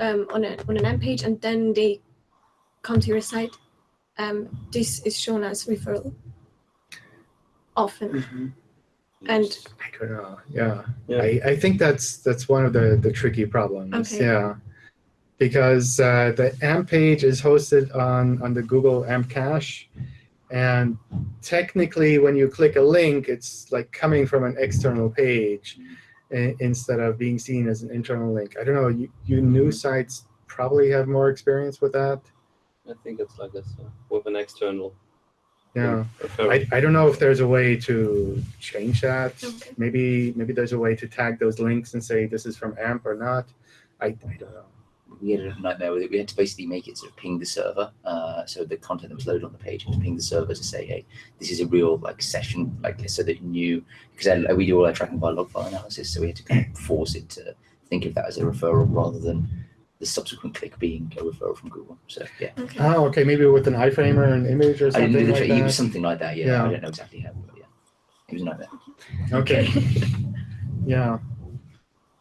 um, on a on an AMP page and then they come to your site, um, this is shown as referral often. And
I don't know. Yeah.
Yeah.
I, I think that's that's one of the, the tricky problems.
Okay.
Yeah. Because uh, the AMP page is hosted on, on the Google AMP cache. And technically, when you click a link, it's like coming from an external page i- instead of being seen as an internal link. I don't know. You, you new sites probably have more experience with that.
I think it's like this uh, with an external.
Yeah. I, I don't know if there's a way to change that.
Okay.
Maybe maybe there's a way to tag those links and say this is from AMP or not. I, I don't know.
we had a nightmare with it. We had to basically make it sort of ping the server. Uh, so the content that was loaded on the page had to ping the server to say, hey, this is a real like session, like so that you knew because we do all our tracking by log file analysis. So we had to kind of force it to think of that as a referral rather than the subsequent click being a referral from Google. So yeah,
Okay.
Oh, okay. Maybe with an iframe or an image or
I
something
didn't do the
like
tra- it
that.
was something like that. Yeah,
Yeah.
I don't know exactly how, but yeah, it was a nightmare.
Okay. yeah.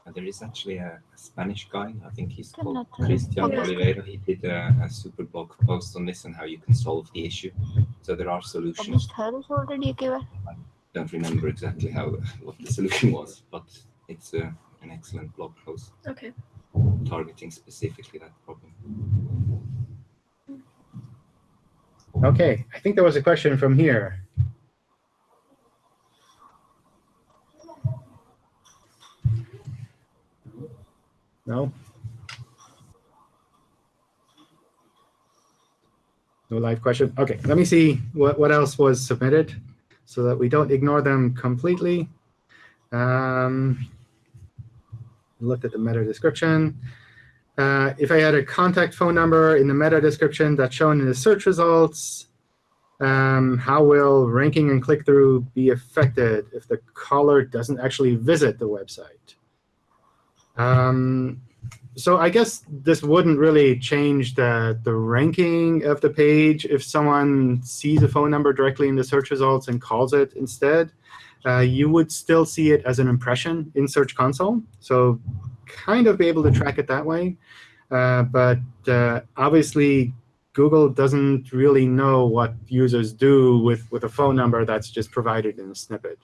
Uh, There is actually a, a Spanish guy, I think he's called
Cannot,
Christian
yes.
Oliveira. He did a, a super blog post on this and how you can solve the issue. So there are solutions.
Published hers already, Kiva.
Don't remember exactly how what the solution was, but it's uh, an excellent blog post
Okay.
Targeting specifically that problem.
Okay. I think there was a question from here. No? No live question? Okay, let me see what, what else was submitted. so that we don't ignore them completely. Um, looked at the meta description. Uh, if I had a contact phone number in the meta description that's shown in the search results, um, how will ranking and click-through be affected if the caller doesn't actually visit the website? Um, so I guess this wouldn't really change the, the ranking of the page if someone sees a phone number directly in the search results and calls it instead. Uh, you would still see it as an impression in Search Console. So kind of be able to track it that way. Uh, but uh, obviously, Google doesn't really know what users do with, with a phone number that's just provided in a snippet.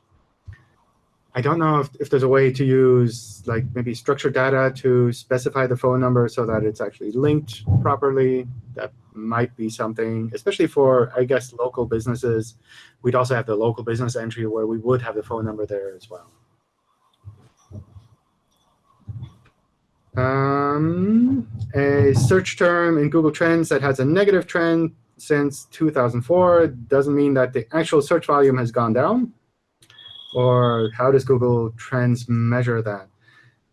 I don't know if, if there's a way to use like maybe structured data to specify the phone number so that it's actually linked properly. That might be something, especially for, I guess, local businesses. We'd also have the local business entry where we would have the phone number there as well. Um, a search term in Google Trends that has a negative trend since 2004 doesn't mean that the actual search volume has gone down. Or how does Google Trends measure that?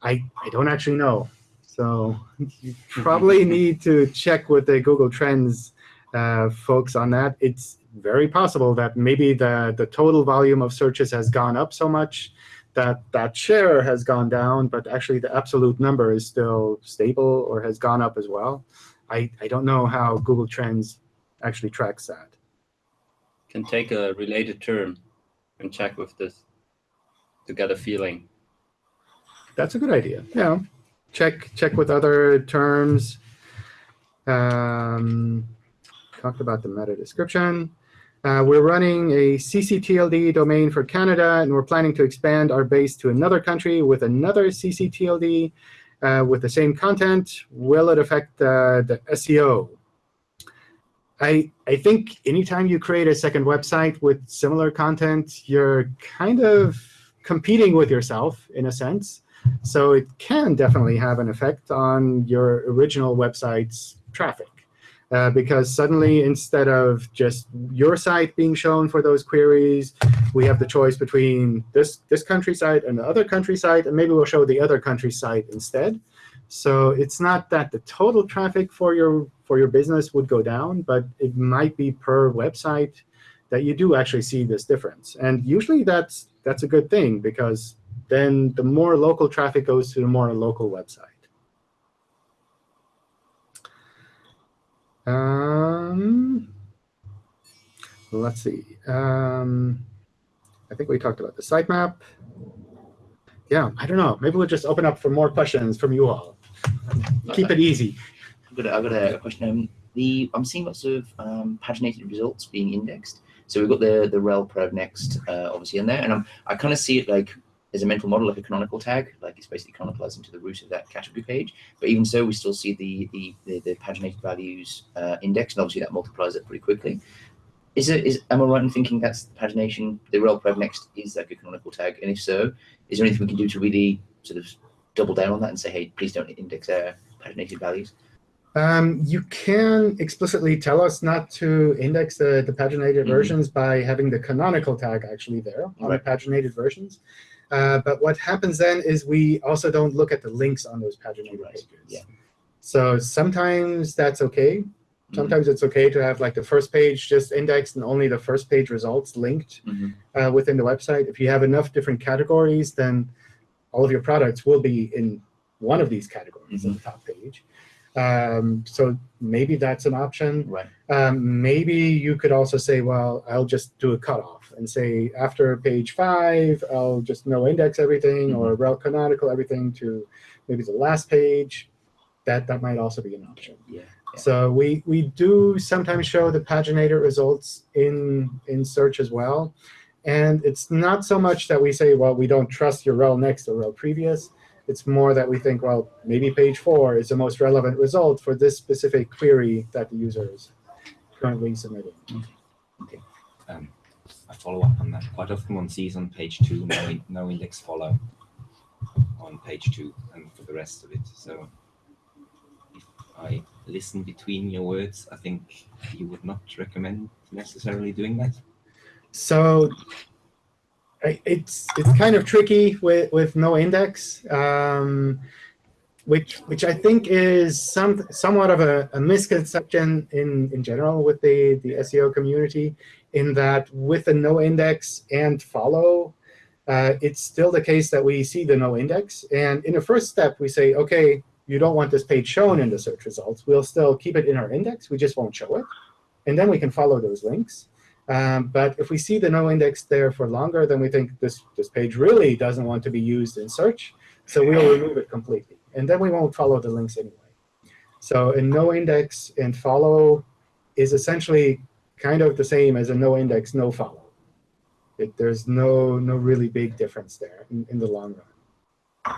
I, I don't actually know. So you probably need to check with the Google Trends uh, folks on that. It's very possible that maybe the, the total volume of searches has gone up so much that that share has gone down, but actually the absolute number is still stable or has gone up as well. I, I don't know how Google Trends actually tracks that.
Can take a related term and check with this to get a feeling.
That's a good idea. Yeah, check check with other terms. Um, talked about the meta description. Uh, we're running a ccTLD domain for Canada, and we're planning to expand our base to another country with another ccTLD uh, with the same content. Will it affect uh, the SEO? I, I think anytime you create a second website with similar content, you're kind of competing with yourself in a sense. So it can definitely have an effect on your original website's traffic. Uh, because suddenly, instead of just your site being shown for those queries, we have the choice between this, this country site and the other country site, and maybe we'll show the other country site instead. So it's not that the total traffic for your, for your business would go down, but it might be per website that you do actually see this difference. And usually that's, that's a good thing, because then the more local traffic goes to the more local website. Um, let's see. Um, I think we talked about the sitemap. Yeah, I don't know. Maybe we'll just open up for more questions from you all. Keep it easy.
I've got a, I've got a question. Um, the I'm seeing lots of um, paginated results being indexed. So we've got the the rel prev next uh, obviously in there, and I'm, I kind of see it like as a mental model, like a canonical tag, like it's basically canonicalizing to the root of that category page. But even so, we still see the the the, the paginated values uh, index, and obviously that multiplies it pretty quickly. Is it is am I right in thinking that's the pagination, the rel prev next is like a canonical tag? And if so, is there anything we can do to really sort of double down on that and say, hey, please don't index our paginated values?
Um, you can explicitly tell us not to index the, the paginated
Mhm.
versions by having the canonical tag actually there on the paginated versions. Uh, but what happens then is we also don't look at the links on those paginated
Right,
pages.
yeah.
So sometimes that's OK.
Mm-hmm.
Sometimes it's OK to have like the first page just indexed and only the first page results linked
Mhm.
uh, within the website. If you have enough different categories, then all of your products will be in one of these categories on the top page. Um, so maybe that's an option.
Right.
Um, maybe you could also say, well, I'll just do a cutoff and say after page five, I'll just no index everything or rel canonical everything to maybe the last page. That that might also be an option.
Yeah. yeah.
So we we do sometimes show the paginated results in in search as well. And it's not so much that we say, well, we don't trust your rel next or rel previous. It's more that we think, well, maybe page four is the most relevant result for this specific query that the user is currently submitting.
Um, I follow up on that. Quite often one sees on page two, no, in- no index follow on page two and for the rest of it. So if I listen between your words, I think you would not recommend necessarily doing that.
so it's it's kind of tricky with, with no index, um, which which I think is some somewhat of a, a misconception in, in general with the, the SEO community, in that with a no index and follow, uh, it's still the case that we see the no index. And in the first step, we say, OK, you don't want this page shown in the search results. We'll still keep it in our index. We just won't show it. And then we can follow those links. Um, but if we see the no index there for longer, then we think this, this page really doesn't want to be used in search. So we'll remove it completely. And then we won't follow the links anyway. So a no index and follow is essentially kind of the same as a no index, no follow. It, there's no, no really big difference there in, in the long run.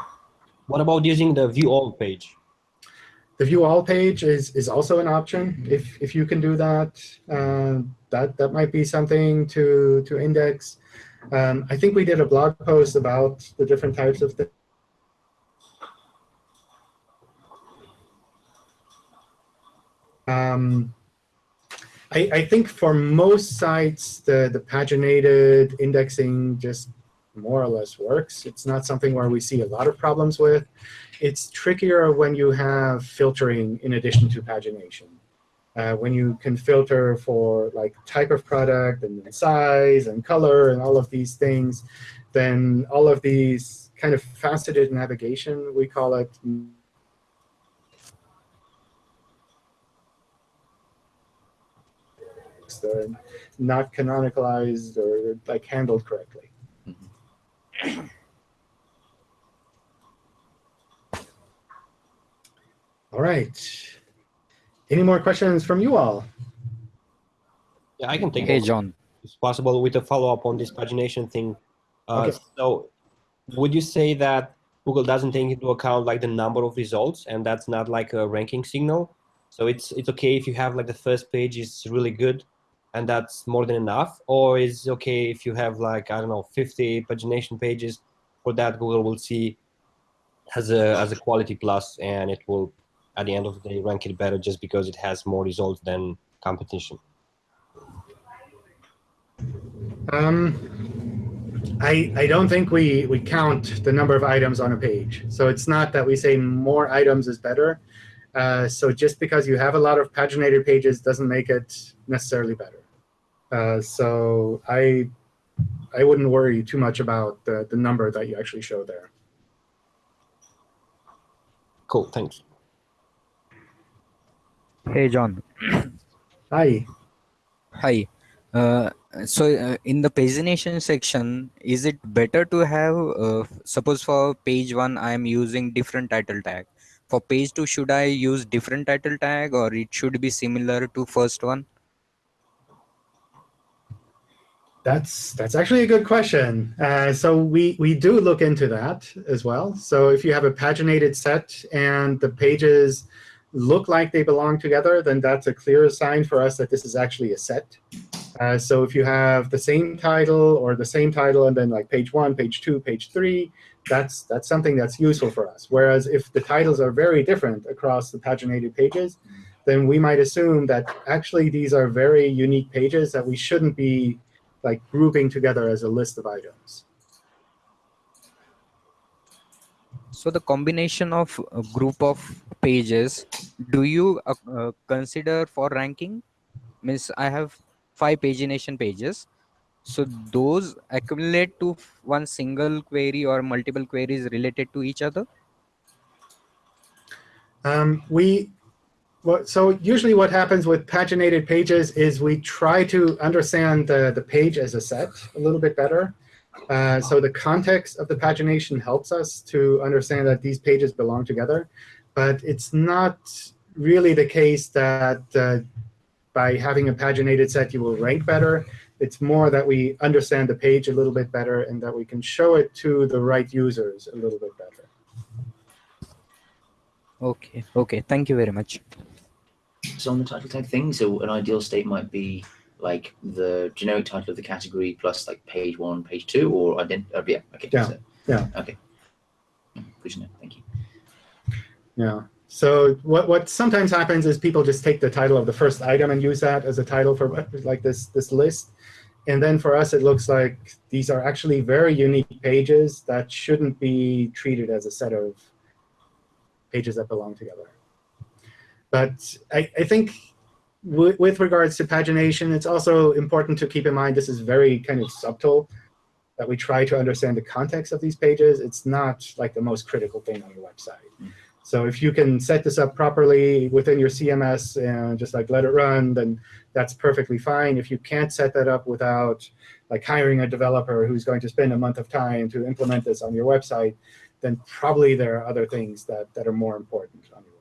What about using the view all page?
The view all page is, is also an option. If, if you can do that, uh, that, that might be something to, to index. Um, I think we did a blog post about the different types of things. Um, I, I think for most sites, the, the paginated indexing just more or less works. It's not something where we see a lot of problems with. It's trickier when you have filtering in addition to pagination. Uh, when you can filter for like type of product and size and color and all of these things, then all of these kind of faceted navigation, we call it, not canonicalized or like handled correctly. All right. Any more questions from you all?
Yeah, I can take
Hey,
over.
John.
It's possible with a follow-up on this pagination thing. Uh,
Okay.
So would you say that Google doesn't take into account like the number of results and that's not like a ranking signal? So it's it's okay if you have like the first page is really good and that's more than enough? Or is okay if you have like, I don't know, 50 pagination pages for that Google will see as a, as a quality plus and it will, at the end of the day, rank it better just because it has more results than competition?
Um, I, I don't think we, we count the number of items on a page. So it's not that we say more items is better. Uh, so just because you have a lot of paginated pages doesn't make it necessarily better. Uh, so I, I wouldn't worry too much about the, the number that you actually show there.
Cool, thanks.
Hey, John.
Hi.
Hi. Uh, so uh, in the pagination section, is it better to have, uh, suppose for page one, I am using different title tag. For page two, should I use different title tag or it should be similar to first one?
That's that's actually a good question. Uh, so we we do look into that as well. So if you have a paginated set and the pages look like they belong together, then that's a clear sign for us that this is actually a set. Uh, so if you have the same title or the same title and then like page one, page two, page three, that's that's something that's useful for us. Whereas if the titles are very different across the paginated pages, then we might assume that actually these are very unique pages that we shouldn't be like grouping together as a list of items.
So the combination of a group of pages, do you uh, uh, consider for ranking? Means I have five pagination pages. So those accumulate to one single query or multiple queries related to each other?
Um, we so usually what happens with paginated pages is we try to understand the, the page as a set a little bit better. Uh, so the context of the pagination helps us to understand that these pages belong together. But it's not really the case that uh, by having a paginated set you will rank better. It's more that we understand the page a little bit better and that we can show it to the right users a little bit better.
Okay, okay. Thank you very much.
So on the title tag thing, so an ideal state might be like the generic title of the category plus like page one, page two, or ident. Uh, yeah, okay.
Yeah,
so-
yeah.
Okay. Good to know. Thank you.
Yeah. So what what sometimes happens is people just take the title of the first item and use that as a title for like this this list. and then for us, it looks like these are actually very unique pages that shouldn't be treated as a set of pages that belong together. But I, I think with, with regards to pagination, it's also important to keep in mind this is very kind of subtle, that we try to understand the context of these pages. It's not like the most critical thing on your website. Mm. So if you can set this up properly within your CMS and just like let it run, then that's perfectly fine. If you can't set that up without like hiring a developer who's going to spend a month of time to implement this on your website, then probably there are other things that, that are more important on your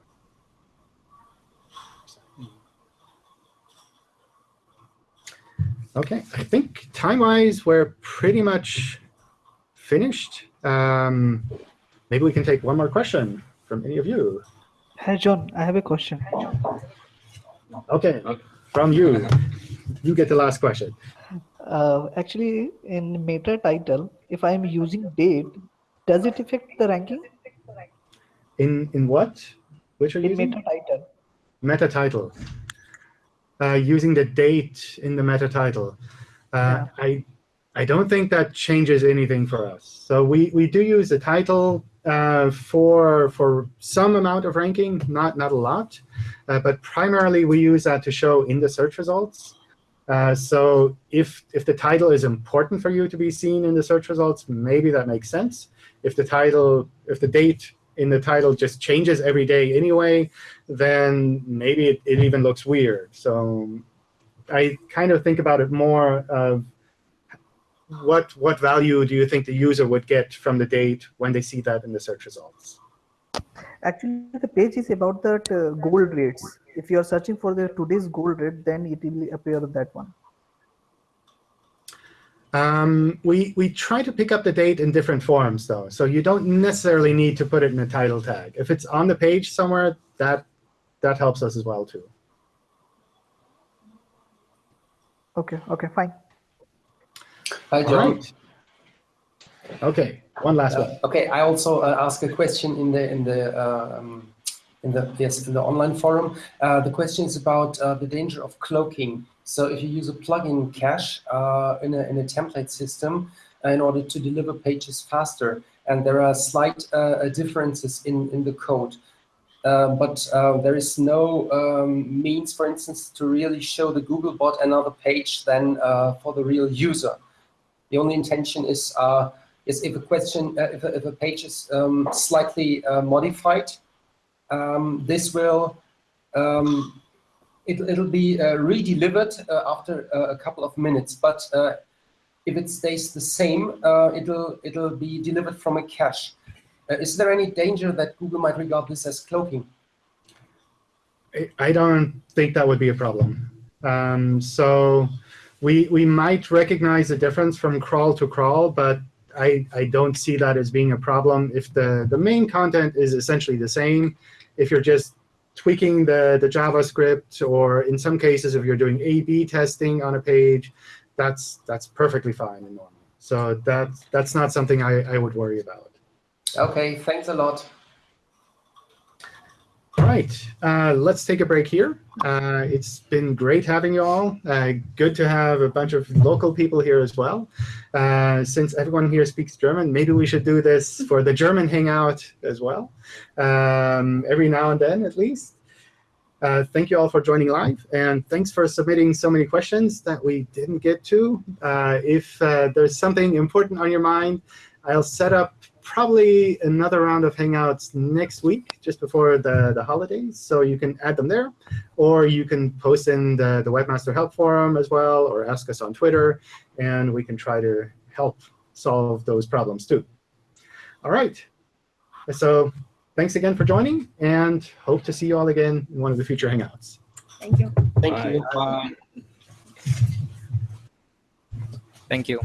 OK, I think time-wise, we're pretty much finished. Um, maybe we can take one more question from any of you.
Hi, John. I have a question.
OK, from you. You get the last question.
Uh, actually, in meta title, if I'm using date, does it affect the ranking?
In in what? Which are you
In
using?
meta title.
Meta title. Uh, using the date in the meta title. Uh, I I don't think that changes anything for us. So we, we do use the title uh, for for some amount of ranking, not not a lot, uh, but primarily we use that to show in the search results. Uh, so if if the title is important for you to be seen in the search results, maybe that makes sense. If the title, if the date in the title just changes every day anyway, then maybe it, it even looks weird. So I kind of think about it more of what what value do you think the user would get from the date when they see that in the search results?
Actually, the page is about that uh, gold rates. If you are searching for the today's gold rate, then it will appear that one.
Um, we, we try to pick up the date in different forms, though. So you don't necessarily need to put it in a title tag. If it's on the page somewhere, that, that helps us as well, too.
Okay, okay, fine.
Hi,
All
John.
right. OK, one last one.
Uh, okay, I also uh, ask a question in the in the um, in the yes in the online forum. Uh, the question is about uh, the danger of cloaking. So if you use a plugin cache uh, in a in a template system uh, in order to deliver pages faster, and there are slight uh, differences in in the code. Uh, but uh, there is no um, means, for instance, to really show the Googlebot another page than uh, for the real user. The only intention is is if a question, if, a, if a page is um, slightly modified, um, this will um, it, it'll be uh, re-delivered uh, after uh, a couple of minutes. But uh, if it stays the same, it'll it'll be delivered from a cache. Is there any danger that Google might regard this as cloaking?
I- I don't think that would be a problem. Um, so we we might recognize the difference from crawl to crawl, but I, I don't see that as being a problem. If the, the main content is essentially the same, if you're just tweaking the, the JavaScript, or in some cases, if you're doing A/B testing on a page, that's that's perfectly fine and normal. So that's that's not something I, I would worry about.
Okay, thanks a lot.
Right, uh, let's take a break here. Uh, it's been great having you all. Uh, good to have a bunch of local people here as well. Uh, since everyone here speaks German, maybe we should do this for the German Hangout as well, um, every now and then at least. Uh, thank you all for joining live, and thanks for submitting so many questions that we didn't get to. Uh, if there's something important on your mind, I'll set up probably another round of Hangouts next week, just before the, the holidays. So you can add them there, or you can post in the, the Webmaster Help Forum as well, or ask us on Twitter, and we can try to help solve those problems too. All right. So thanks again for joining, and hope to see you all again in one of the future Hangouts.
Thank you.
Thank you.
Thank you.